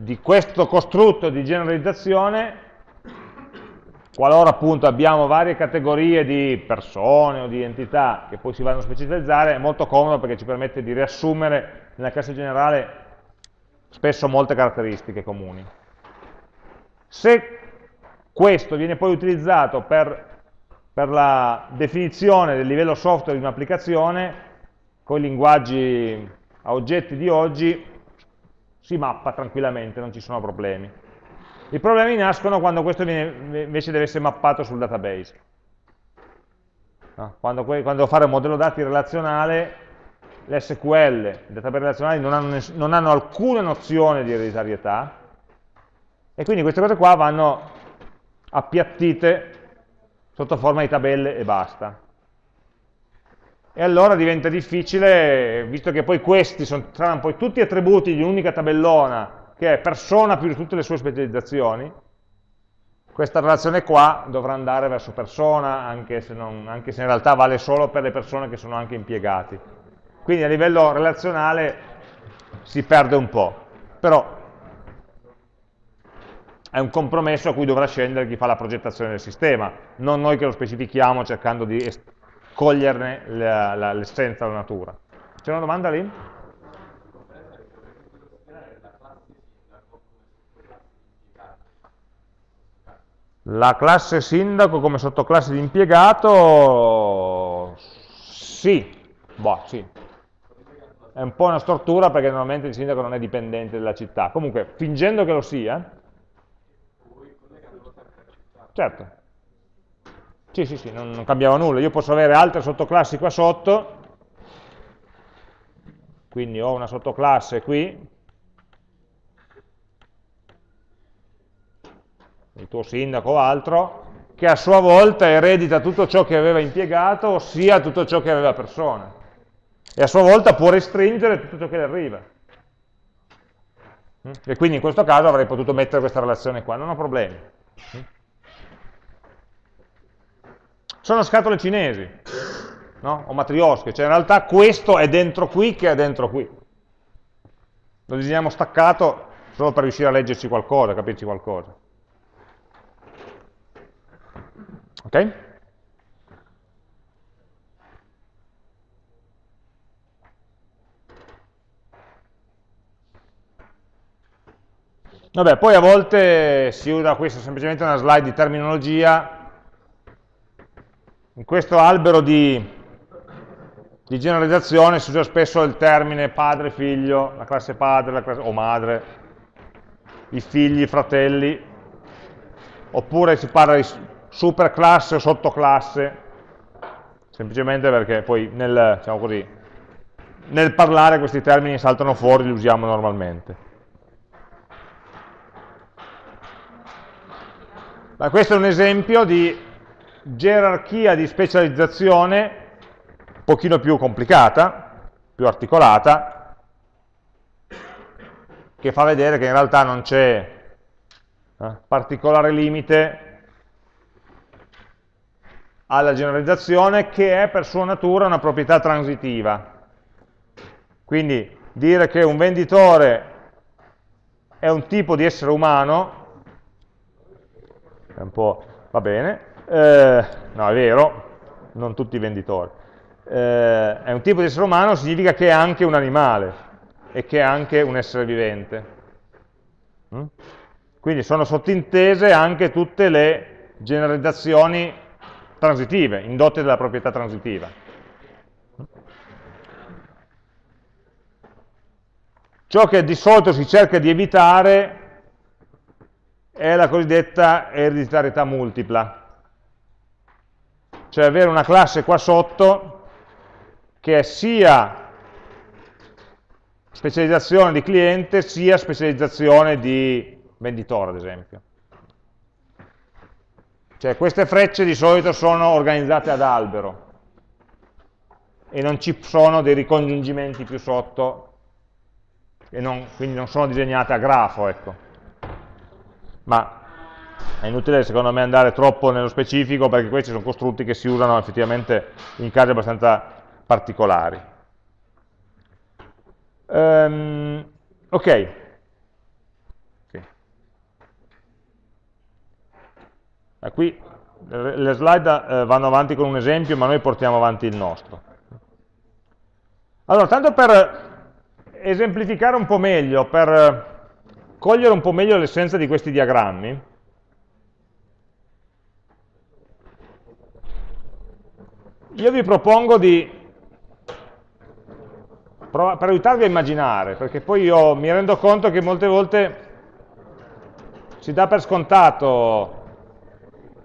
di questo costrutto di generalizzazione qualora appunto abbiamo varie categorie di persone o di entità che poi si vanno a specializzare, è molto comodo perché ci permette di riassumere nella classe generale spesso molte caratteristiche comuni. Se questo viene poi utilizzato per, per la definizione del livello software di un'applicazione, con i linguaggi a oggetti di oggi, si mappa tranquillamente, non ci sono problemi. I problemi nascono quando questo viene, invece deve essere mappato sul database. Quando, quando, devo fare un modello dati relazionale, l'SQL, i database relazionali non hanno, non hanno alcuna nozione di ereditarietà, e quindi queste cose qua vanno appiattite sotto forma di tabelle e basta. E allora diventa difficile, visto che poi questi sono, poi tutti attributi di un'unica tabellona che è persona più tutte le sue specializzazioni, questa relazione qua dovrà andare verso persona, anche se, non, anche se in realtà vale solo per le persone che sono anche impiegati. Quindi a livello relazionale si perde un po', però è un compromesso a cui dovrà scendere chi fa la progettazione del sistema, non noi che lo specifichiamo cercando di coglierne l'essenza, la natura. C'è una domanda lì? La classe sindaco come sottoclasse di impiegato, sì, boh, sì. È un po' una stortura perché normalmente il sindaco non è dipendente dalla città. Comunque, fingendo che lo sia, certo, sì, sì, sì, non, non cambiava nulla. Io posso avere altre sottoclassi qua sotto, quindi ho una sottoclasse qui, il tuo sindaco o altro, che a sua volta eredita tutto ciò che aveva impiegato, ossia tutto ciò che aveva persona. E a sua volta può restringere tutto ciò che le arriva. E quindi in questo caso avrei potuto mettere questa relazione qua, non ho problemi. Sono scatole cinesi, no? o matriosche, cioè in realtà questo è dentro qui che è dentro qui. Lo disegniamo staccato solo per riuscire a leggerci qualcosa, a capirci qualcosa. Ok? Vabbè, poi a volte si usa questa semplicemente una slide di terminologia. In questo albero di, di generalizzazione si usa spesso il termine padre, figlio, la classe padre la classe, o madre, i figli, i fratelli, oppure si parla di superclasse o sottoclasse, semplicemente perché poi nel, diciamo così, nel parlare questi termini saltano fuori, li usiamo normalmente. Ma questo è un esempio di gerarchia di specializzazione un pochino più complicata, più articolata, che fa vedere che in realtà non c'è eh, particolare limite alla generalizzazione che è per sua natura una proprietà transitiva. Quindi dire che un venditore è un tipo di essere umano, è un po', va bene, eh, no è vero, non tutti i venditori, eh, è un tipo di essere umano significa che è anche un animale e che è anche un essere vivente. Mm? Quindi sono sottintese anche tutte le generalizzazioni transitive, indotte dalla proprietà transitiva. Ciò che di solito si cerca di evitare è la cosiddetta ereditarietà multipla, cioè avere una classe qua sotto che è sia specializzazione di cliente sia specializzazione di venditore, ad esempio. Cioè queste frecce di solito sono organizzate ad albero e non ci sono dei ricongiungimenti più sotto non, quindi non sono disegnate a grafo, ecco. Ma è inutile secondo me andare troppo nello specifico perché questi sono costrutti che si usano effettivamente in casi abbastanza particolari. Um, ok, Eh, qui le slide eh, vanno avanti con un esempio, ma noi portiamo avanti il nostro. Allora, tanto per esemplificare un po' meglio, per cogliere un po' meglio l'essenza di questi diagrammi, io vi propongo di, per aiutarvi a immaginare, perché poi io mi rendo conto che molte volte si dà per scontato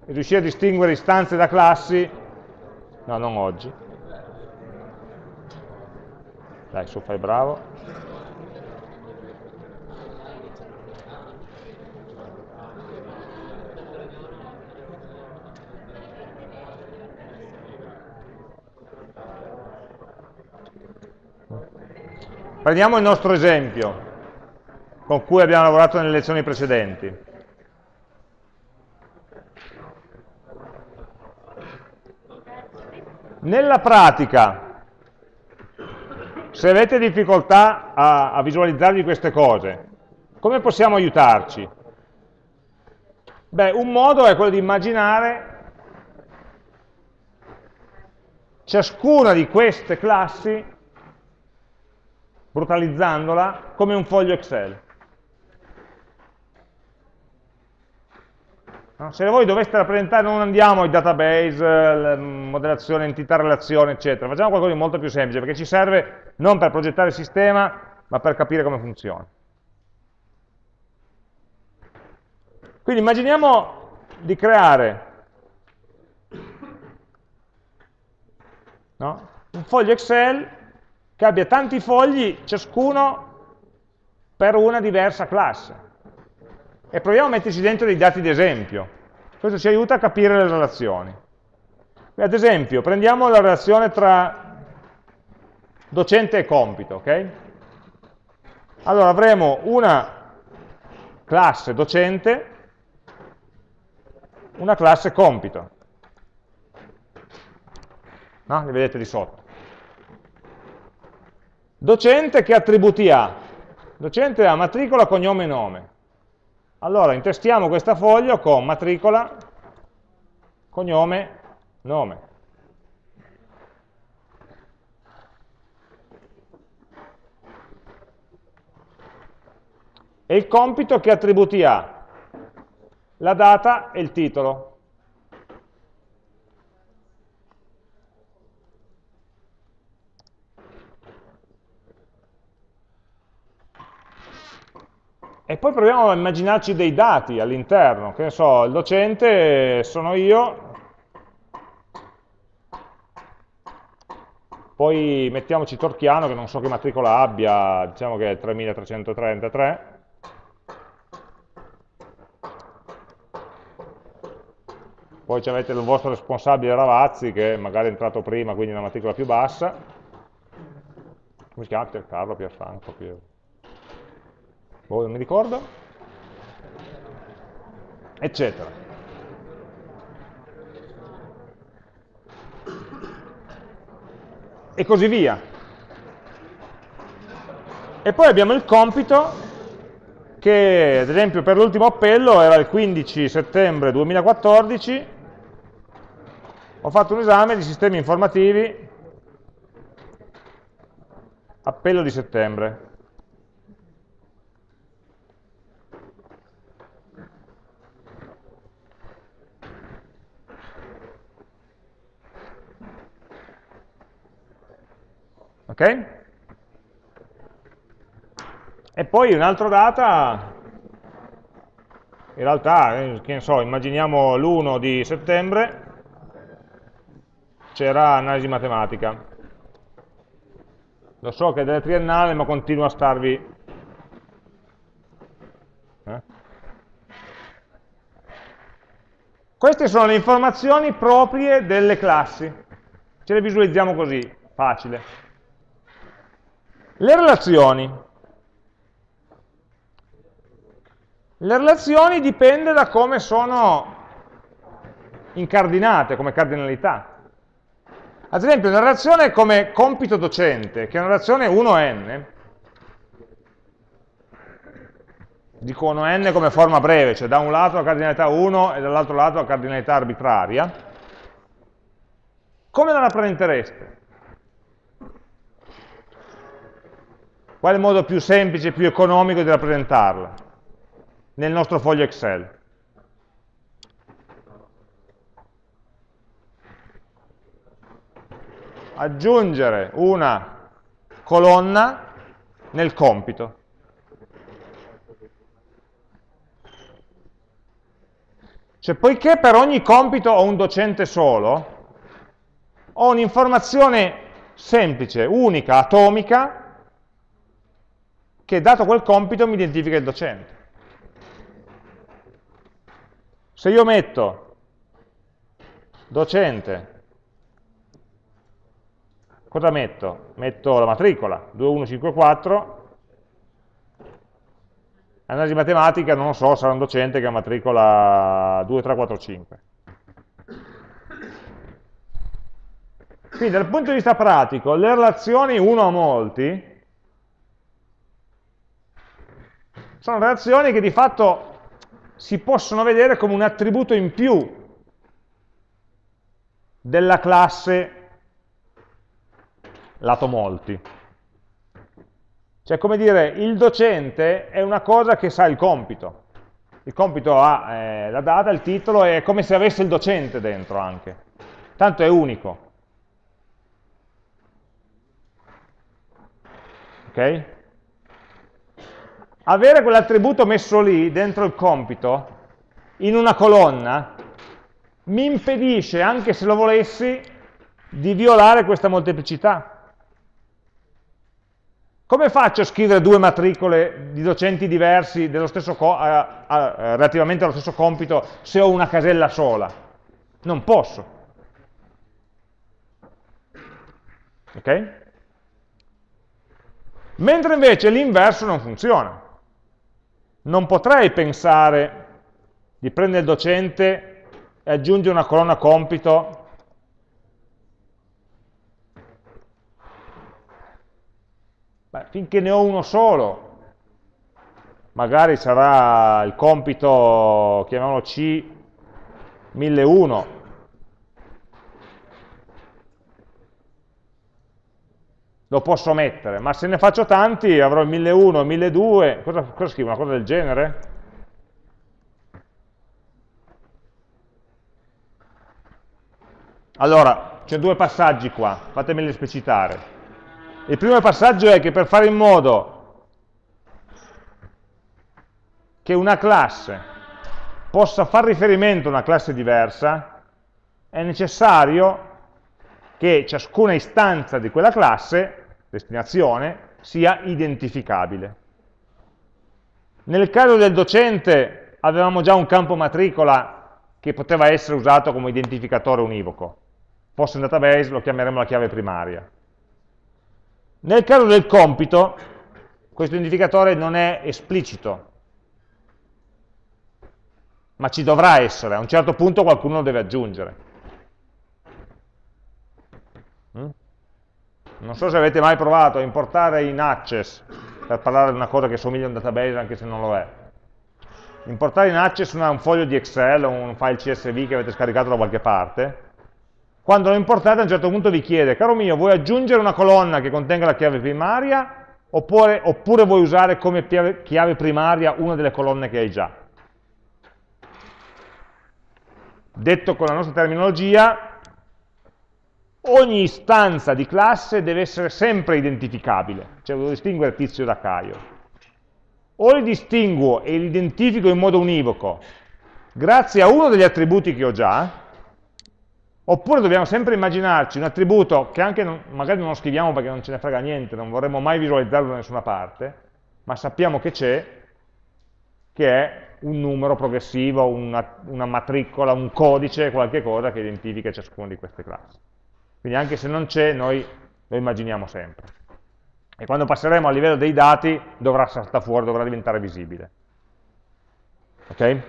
riuscire a distinguere istanze da classi, no, non oggi. Dai, su, fai bravo. Prendiamo il nostro esempio con cui abbiamo lavorato nelle lezioni precedenti. Nella pratica, se avete difficoltà a, a visualizzarvi queste cose, come possiamo aiutarci? Beh, un modo è quello di immaginare ciascuna di queste classi, brutalizzandola, come un foglio Excel. Se voi doveste rappresentare, non andiamo ai database, modellazione, entità, relazione, eccetera, facciamo qualcosa di molto più semplice, perché ci serve non per progettare il sistema, ma per capire come funziona. Quindi immaginiamo di creare no? un foglio Excel che abbia tanti fogli, ciascuno per una diversa classe e proviamo a metterci dentro dei dati di esempio. Questo ci aiuta a capire le relazioni. Ad esempio, prendiamo la relazione tra docente e compito, ok? Allora avremo una classe docente, una classe compito. No? Le vedete di sotto. Docente che attributi ha? Docente ha matricola, cognome e nome. Allora intestiamo questa foglia con matricola, cognome, nome. E il compito che attributi ha? La data e il titolo. E poi proviamo a immaginarci dei dati all'interno, che ne so, il docente sono io, poi mettiamoci Torchiano che non so che matricola abbia, diciamo che è 3333, poi avete il vostro responsabile Ravazzi che magari è entrato prima, quindi una matricola più bassa, come si chiama? Piercarlo, Pierfranco, Pier... boh, non mi ricordo, eccetera. E così via. E poi abbiamo il compito che ad esempio per l'ultimo appello era il 15 settembre 2014, ho fatto un esame di sistemi informativi, appello di settembre. Ok? E poi un'altra data, in realtà, eh, che ne so, immaginiamo l'1 di settembre, c'era analisi matematica. Lo so che è delle triennale, ma continua a starvi... Eh? Queste sono le informazioni proprie delle classi. Ce le visualizziamo così, facile. Le relazioni. Le relazioni dipende da come sono incardinate, come cardinalità. Ad esempio, una relazione come compito docente, che è una relazione 1n, dico 1n come forma breve, cioè da un lato la cardinalità 1 e dall'altro lato la cardinalità arbitraria, come la rappresentereste? Qual è il modo più semplice e più economico di rappresentarla? nel nostro foglio Excel. Aggiungere una colonna nel compito. Cioè, poiché per ogni compito ho un docente solo, ho un'informazione semplice, unica, atomica, che dato quel compito mi identifica il docente. Se io metto docente, cosa metto? Metto la matricola, 2154, analisi matematica, non lo so, sarà un docente che ha matricola 2345. Quindi dal punto di vista pratico, le relazioni uno a molti sono relazioni che di fatto si possono vedere come un attributo in più della classe lato molti. Cioè, come dire, il docente è una cosa che sa il compito. Il compito ha eh, la data, il titolo, è come se avesse il docente dentro anche. Tanto è unico. Ok? Avere quell'attributo messo lì, dentro il compito, in una colonna, mi impedisce, anche se lo volessi, di violare questa molteplicità. Come faccio a scrivere due matricole di docenti diversi a, a, relativamente allo stesso compito se ho una casella sola? Non posso. Ok? Mentre invece l'inverso non funziona non potrei pensare di prendere il docente e aggiungere una colonna compito. Beh, finché ne ho uno solo magari sarà il compito chiamiamolo C1001 lo posso mettere, ma se ne faccio tanti avrò il 1001, il 1002, cosa, cosa scrivo? Una cosa del genere? Allora, c'è due passaggi qua, fatemeli esplicitare. Il primo passaggio è che per fare in modo che una classe possa far riferimento a una classe diversa, è necessario che ciascuna istanza di quella classe, destinazione, sia identificabile. Nel caso del docente avevamo già un campo matricola che poteva essere usato come identificatore univoco. Fosse un database lo chiameremo la chiave primaria. Nel caso del compito, questo identificatore non è esplicito, ma ci dovrà essere, a un certo punto qualcuno lo deve aggiungere. Non so se avete mai provato a importare in Access, per parlare di una cosa che somiglia a un database anche se non lo è. Importare in Access un foglio di Excel o un file CSV che avete scaricato da qualche parte, quando lo importate a un certo punto vi chiede, caro mio, vuoi aggiungere una colonna che contenga la chiave primaria oppure, oppure vuoi usare come chiave primaria una delle colonne che hai già? Detto con la nostra terminologia, ogni istanza di classe deve essere sempre identificabile, cioè devo distinguere tizio da Caio. O li distinguo e li identifico in modo univoco grazie a uno degli attributi che ho già, Oppure dobbiamo sempre immaginarci un attributo che anche non, magari non lo scriviamo perché non ce ne frega niente, non vorremmo mai visualizzarlo da nessuna parte, ma sappiamo che c'è, che è un numero progressivo, una, una, matricola, un codice, qualche cosa che identifica ciascuna di queste classi. Quindi anche se non c'è, noi lo immaginiamo sempre. E quando passeremo a livello dei dati dovrà saltare fuori, dovrà diventare visibile. Ok?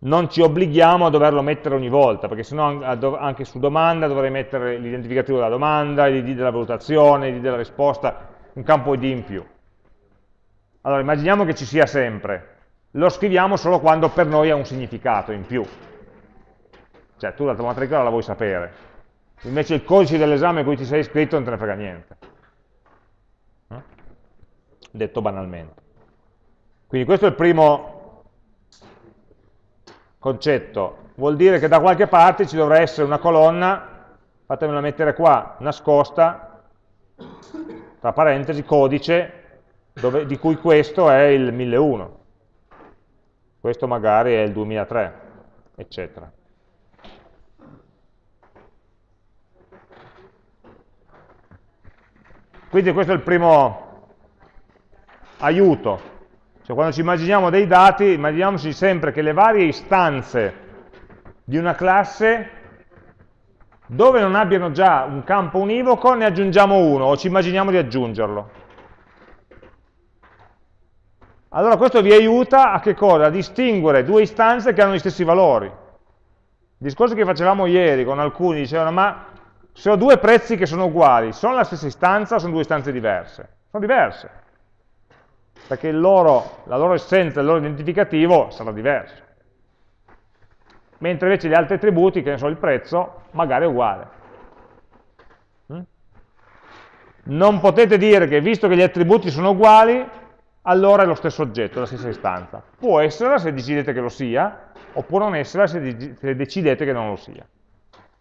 non ci obblighiamo a doverlo mettere ogni volta, perché sennò anche su domanda dovrei mettere l'identificativo della domanda, l'id della valutazione, l'id della risposta, un campo id in più. Allora, immaginiamo che ci sia sempre, lo scriviamo solo quando per noi ha un significato in più. Cioè, tu la tua matricola la vuoi sapere, invece il codice dell'esame a cui ti sei iscritto non te ne frega niente. Eh? Detto banalmente. Quindi questo è il primo concetto, vuol dire che da qualche parte ci dovrà essere una colonna, fatemela mettere qua, nascosta, tra parentesi, codice, dove, di cui questo è il 1001, questo magari è il 2003, eccetera. Quindi questo è il primo aiuto cioè quando ci immaginiamo dei dati, immaginiamoci sempre che le varie istanze di una classe, dove non abbiano già un campo univoco, ne aggiungiamo uno, o ci immaginiamo di aggiungerlo. Allora questo vi aiuta a? A distinguere due istanze che hanno gli stessi valori. Il discorso che facevamo ieri con alcuni dicevano, ma se ho due prezzi che sono uguali, sono la stessa istanza o sono due istanze diverse? Sono diverse perché loro, la loro essenza, il loro identificativo sarà diverso. Mentre invece gli altri attributi, che ne so, il prezzo, magari è uguale. Mm? Non potete dire che visto che gli attributi sono uguali, allora è lo stesso oggetto, la stessa istanza. Può essere se decidete che lo sia, oppure non essere se decidete che non lo sia.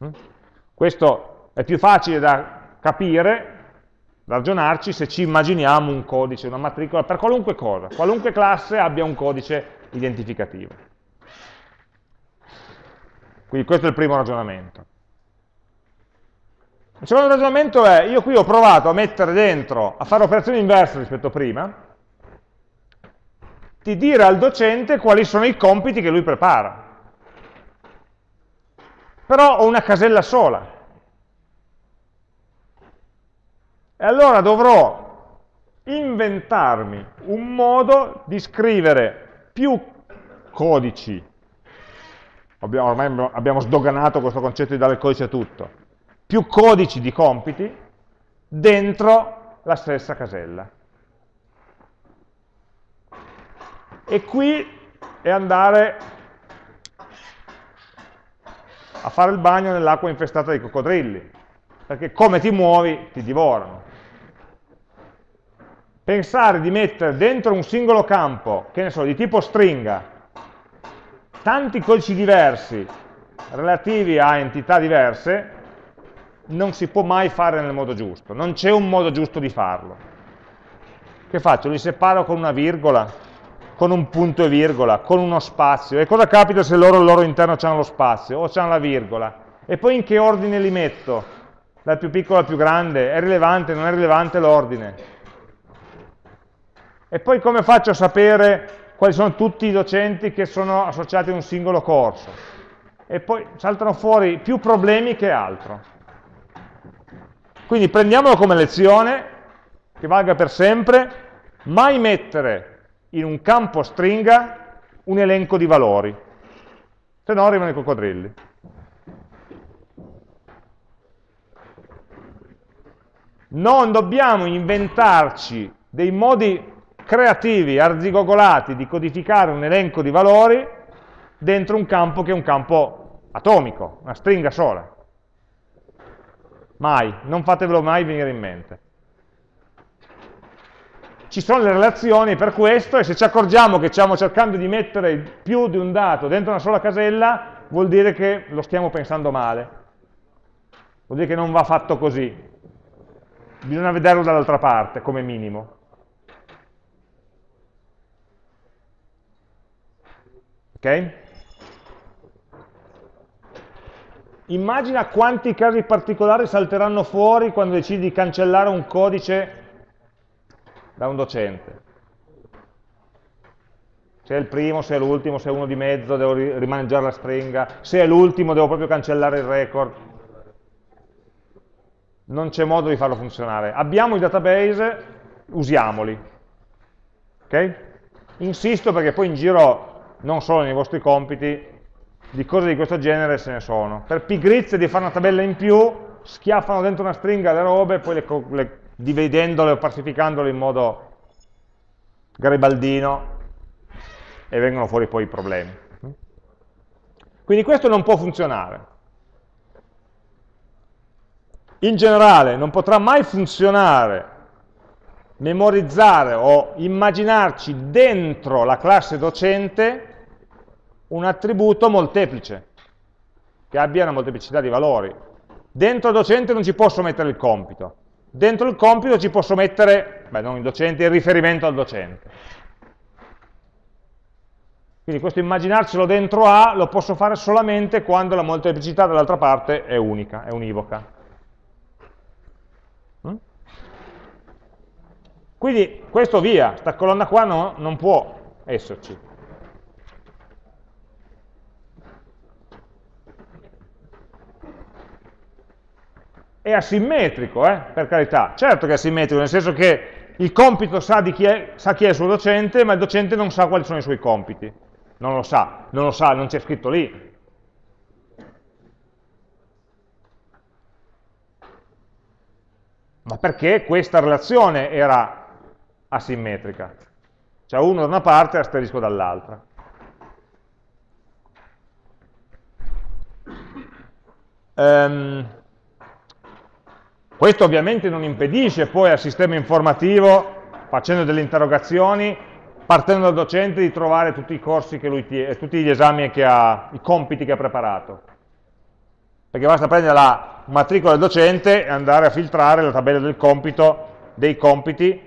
Mm? Questo è più facile da capire ragionarci se ci immaginiamo un codice, una matricola, per qualunque cosa, qualunque classe abbia un codice identificativo. Quindi questo è il primo ragionamento. Il secondo ragionamento è, io qui ho provato a mettere dentro, a fare operazioni inverse rispetto a prima, di dire al docente quali sono i compiti che lui prepara. Però ho una casella sola, E allora dovrò inventarmi un modo di scrivere più codici, ormai abbiamo sdoganato questo concetto di dare il codice a tutto, più codici di compiti dentro la stessa casella. E qui è andare a fare il bagno nell'acqua infestata di coccodrilli, perché come ti muovi ti divorano pensare di mettere dentro un singolo campo, che ne so, di tipo stringa, tanti codici diversi relativi a entità diverse, non si può mai fare nel modo giusto, non c'è un modo giusto di farlo. Che faccio? Li separo con una virgola, con un punto e virgola, con uno spazio. E cosa capita se loro al loro interno hanno lo spazio o hanno la virgola? E poi in che ordine li metto? Dal più piccolo al più grande? È rilevante, non è rilevante l'ordine? E poi come faccio a sapere quali sono tutti i docenti che sono associati a un singolo corso? E poi saltano fuori più problemi che altro. Quindi prendiamolo come lezione, che valga per sempre, mai mettere in un campo stringa un elenco di valori, se no arrivano i coccodrilli. Non dobbiamo inventarci dei modi creativi, arzigogolati di codificare un elenco di valori dentro un campo che è un campo atomico, una stringa sola. Mai, non fatevelo mai venire in mente ci sono le relazioni per questo e se ci accorgiamo che stiamo cercando di mettere più di un dato dentro una sola casella, vuol dire che lo stiamo pensando male. Vuol dire che non va fatto così. Bisogna vederlo dall'altra parte, come minimo. Ok? Immagina quanti casi particolari salteranno fuori quando decidi di cancellare un codice da un docente. Se è il primo, se è l'ultimo, se è uno di mezzo, devo rimaneggiare la stringa, se è l'ultimo devo proprio cancellare il record. Non c'è modo di farlo funzionare. Abbiamo i database, usiamoli. Okay? Insisto perché poi in giro, non solo nei vostri compiti, di cose di questo genere se ne sono. Per pigrizia di fare una tabella in più, schiaffano dentro una stringa le robe e poi le, le dividendole o parsificandole in modo garibaldino e vengono fuori poi i problemi. Quindi questo non può funzionare. In generale non potrà mai funzionare memorizzare o immaginarci dentro la classe docente un attributo molteplice, che abbia una molteplicità di valori. Dentro docente non ci posso mettere il compito, Dentro il compito ci posso mettere, beh non il docente, il riferimento al docente. Quindi questo immaginarcelo dentro A lo posso fare solamente quando la molteplicità dall'altra parte è unica, è univoca. Quindi questo via, questa colonna qua no, non può esserci. è asimmetrico, eh, per carità. Certo che è asimmetrico, nel senso che il compito sa, chi è, sa chi è il suo docente, ma il docente non sa quali sono i suoi compiti. Non lo sa, non lo sa, non c'è scritto lì. Ma perché questa relazione era asimmetrica? Cioè uno da una parte e asterisco dall'altra. Um, questo ovviamente non impedisce poi al sistema informativo, facendo delle interrogazioni, partendo dal docente, di trovare tutti i corsi che lui tiene, tutti gli esami che ha, i compiti che ha preparato. Perché basta prendere la matricola del docente e andare a filtrare la tabella del compito, dei compiti,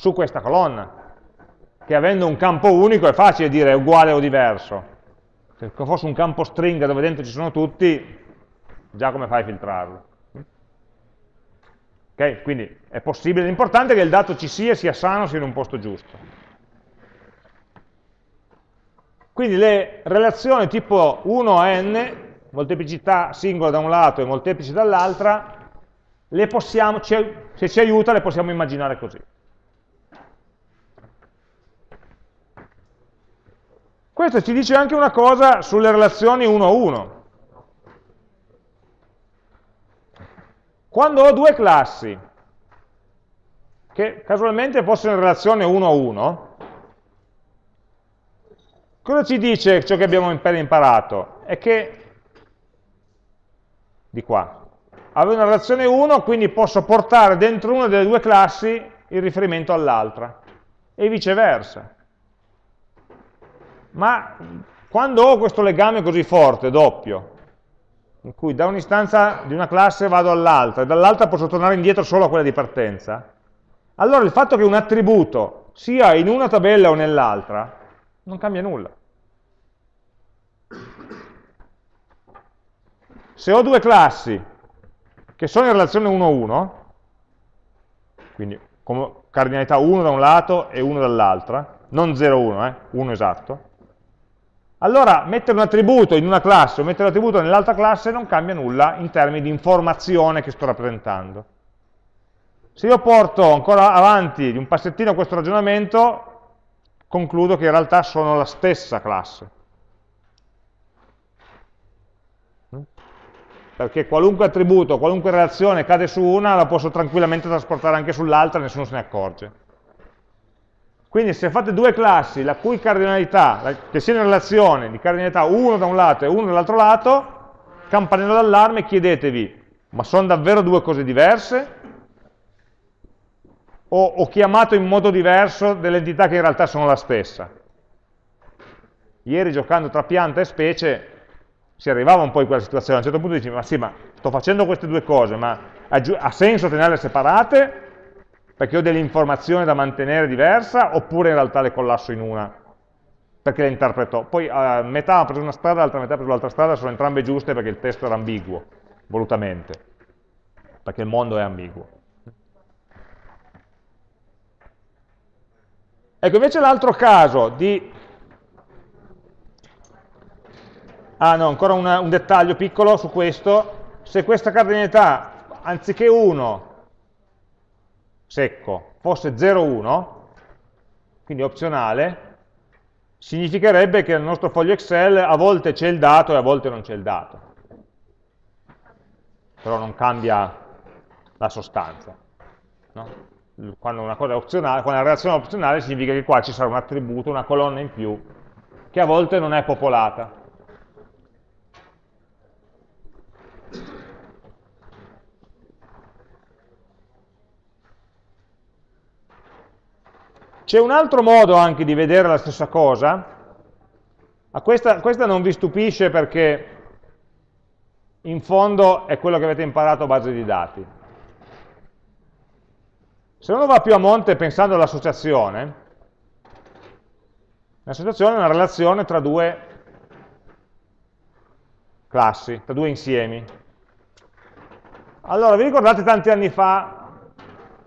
su questa colonna. Che avendo un campo unico è facile dire uguale o diverso. Se fosse un campo stringa dove dentro ci sono tutti, già come fai a filtrarlo? Okay? Quindi è possibile, l'importante è che il dato ci sia, sia sano, sia in un posto giusto. Quindi le relazioni tipo 1 a n, molteplicità singola da un lato e molteplici dall'altra, se ci aiuta le possiamo immaginare così. Questo ci dice anche una cosa sulle relazioni 1 a 1. Quando ho due classi, che casualmente fossero in relazione 1 a 1, cosa ci dice ciò che abbiamo appena imparato? È che, di qua, avevo una relazione 1, quindi posso portare dentro una delle due classi il riferimento all'altra, e viceversa. Ma quando ho questo legame così forte, doppio, in cui da un'istanza di una classe vado all'altra e dall'altra posso tornare indietro solo a quella di partenza, allora il fatto che un attributo sia in una tabella o nell'altra non cambia nulla. se ho due classi che sono in relazione 1-1, quindi come cardinalità 1 da un lato e 1 dall'altra, non 0-1, eh, 1 esatto, allora mettere un attributo in una classe o mettere un attributo nell'altra classe non cambia nulla in termini di informazione che sto rappresentando. Se io porto ancora avanti di un passettino questo ragionamento, concludo che in realtà sono la stessa classe. Perché qualunque attributo, qualunque relazione cade su una, la posso tranquillamente trasportare anche sull'altra e nessuno se ne accorge. Quindi se fate due classi la cui cardinalità, che siano in relazione di cardinalità uno da un lato e uno dall'altro lato, campanello d'allarme, chiedetevi, ma sono davvero due cose diverse? O ho chiamato in modo diverso delle entità che in realtà sono la stessa? Ieri giocando tra pianta e specie si arrivava un po' in quella situazione, a un certo punto dici, ma sì, ma sto facendo queste due cose, ma ha senso tenerle separate? Perché ho delle informazioni da mantenere diversa, oppure in realtà le collasso in una, perché le interpreto. Poi uh, metà ha preso una strada, l'altra metà ha preso l'altra strada, sono entrambe giuste perché il testo era ambiguo, volutamente, perché il mondo è ambiguo. Ecco, invece l'altro caso di... Ah no, ancora una, un dettaglio piccolo su questo. Se questa cardinalità, anziché 1, secco fosse 0,1, quindi opzionale, significherebbe che nel nostro foglio Excel a volte c'è il dato e a volte non c'è il dato. Però non cambia la sostanza. No? Quando una cosa è opzionale, quando la relazione è opzionale significa che qua ci sarà un attributo, una colonna in più, che a volte non è popolata. C'è un altro modo anche di vedere la stessa cosa, questa, questa non vi stupisce perché in fondo è quello che avete imparato a base di dati. Se uno va più a monte pensando all'associazione, l'associazione è una relazione tra due classi, tra due insiemi. Allora, vi ricordate tanti anni fa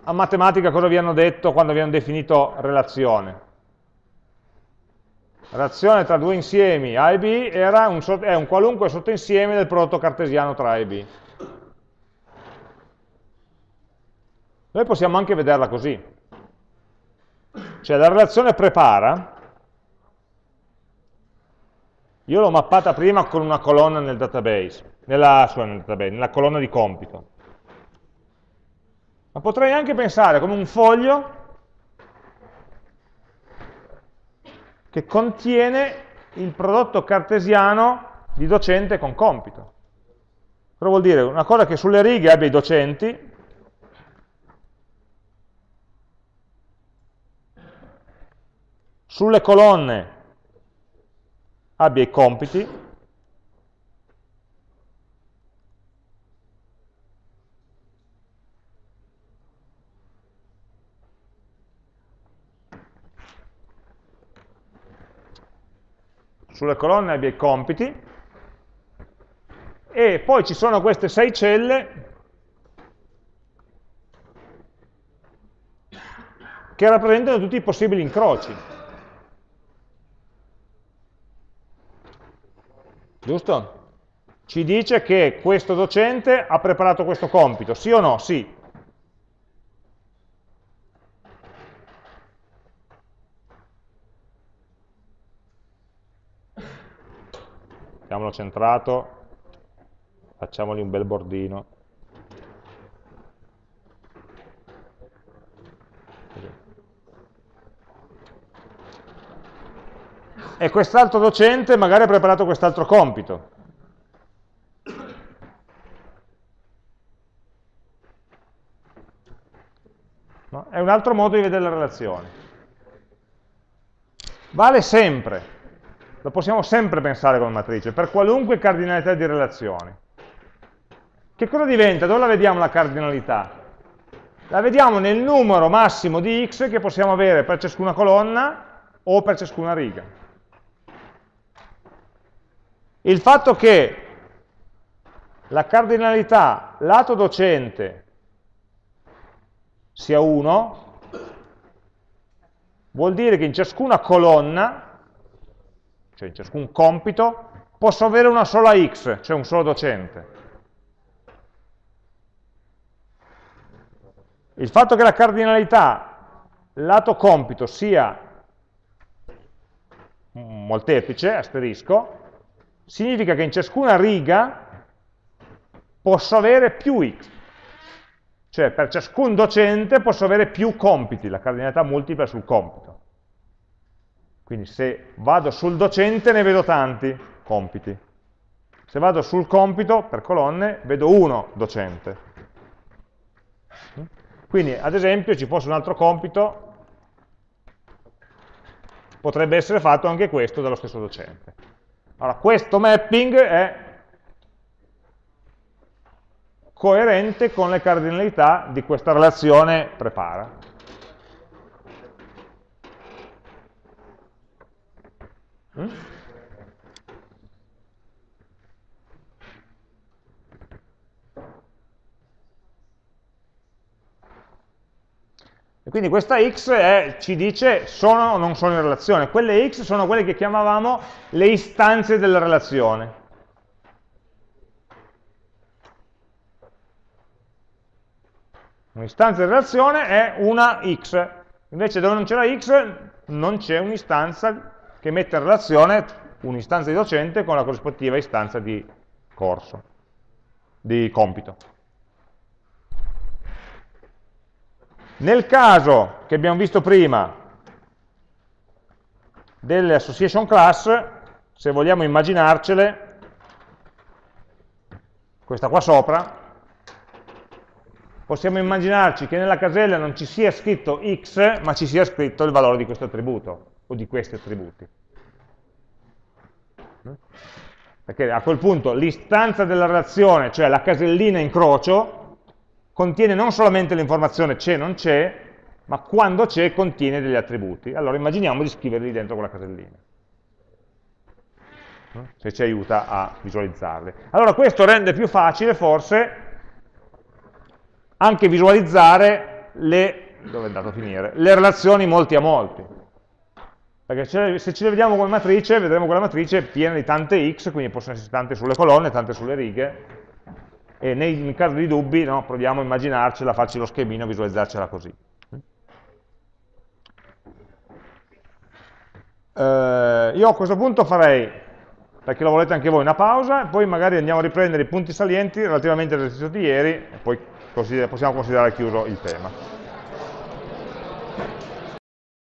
a matematica cosa vi hanno detto quando vi hanno definito relazione? Relazione tra due insiemi A e B era un, è un qualunque sottoinsieme del prodotto cartesiano tra A e B. Noi possiamo anche vederla così. Cioè la relazione prepara, io l'ho mappata prima con una colonna nel database, nella, nel database, nella colonna di compito. Ma potrei anche pensare come un foglio che contiene il prodotto cartesiano di docente con compito. Cosa vuol dire? Una cosa che sulle righe abbia i docenti, sulle colonne abbia i compiti, sulle colonne abbia i compiti, e poi ci sono queste sei celle che rappresentano tutti i possibili incroci. Giusto? Ci dice che questo docente ha preparato questo compito, sì o no? Sì. Mettiamolo centrato, facciamogli un bel bordino. E quest'altro docente magari ha preparato quest'altro compito. No? È un altro modo di vedere la relazione. Vale sempre, lo possiamo sempre pensare come matrice, per qualunque cardinalità di relazioni. Che cosa diventa? Dove la vediamo la cardinalità? La vediamo nel numero massimo di x che possiamo avere per ciascuna colonna o per ciascuna riga. Il fatto che la cardinalità lato docente sia 1, vuol dire che in ciascuna colonna, cioè in ciascun compito, posso avere una sola x, cioè un solo docente. Il fatto che la cardinalità lato compito sia molteplice, asterisco, significa che in ciascuna riga posso avere più x. Cioè per ciascun docente posso avere più compiti, la cardinalità multipla sul compito. Quindi se vado sul docente ne vedo tanti compiti. Se vado sul compito per colonne vedo uno docente. Quindi ad esempio ci fosse un altro compito, potrebbe essere fatto anche questo dallo stesso docente. Allora questo mapping è coerente con le cardinalità di questa relazione prepara. E quindi questa x è, ci dice sono o non sono in relazione. Quelle x sono quelle che chiamavamo le istanze della relazione. Un'istanza di relazione è una x, invece dove non c'è la x non c'è un'istanza che mette in relazione un'istanza di docente con la corrispettiva istanza di corso, di compito. Nel caso che abbiamo visto prima delle association class, se vogliamo immaginarcele, questa qua sopra, possiamo immaginarci che nella casella non ci sia scritto x, ma ci sia scritto il valore di questo attributo, o di questi attributi. Perché a quel punto l'istanza della relazione, cioè la casellina incrocio, contiene non solamente l'informazione c'è, non c'è, ma quando c'è contiene degli attributi. Allora immaginiamo di scriverli dentro quella casellina, se ci aiuta a visualizzarli. Allora questo rende più facile forse anche visualizzare le, le relazioni molti a molti. Perché se ce le vediamo come matrice, vedremo che la matrice piena di tante x, quindi possono essere tante sulle colonne, tante sulle righe, e nei, in caso di dubbi no, proviamo a immaginarcela, farci lo schemino, visualizzarcela così. Eh, io a questo punto farei, perché lo volete anche voi, una pausa, poi magari andiamo a riprendere i punti salienti relativamente all'esercizio di ieri, e poi possiamo considerare chiuso il tema.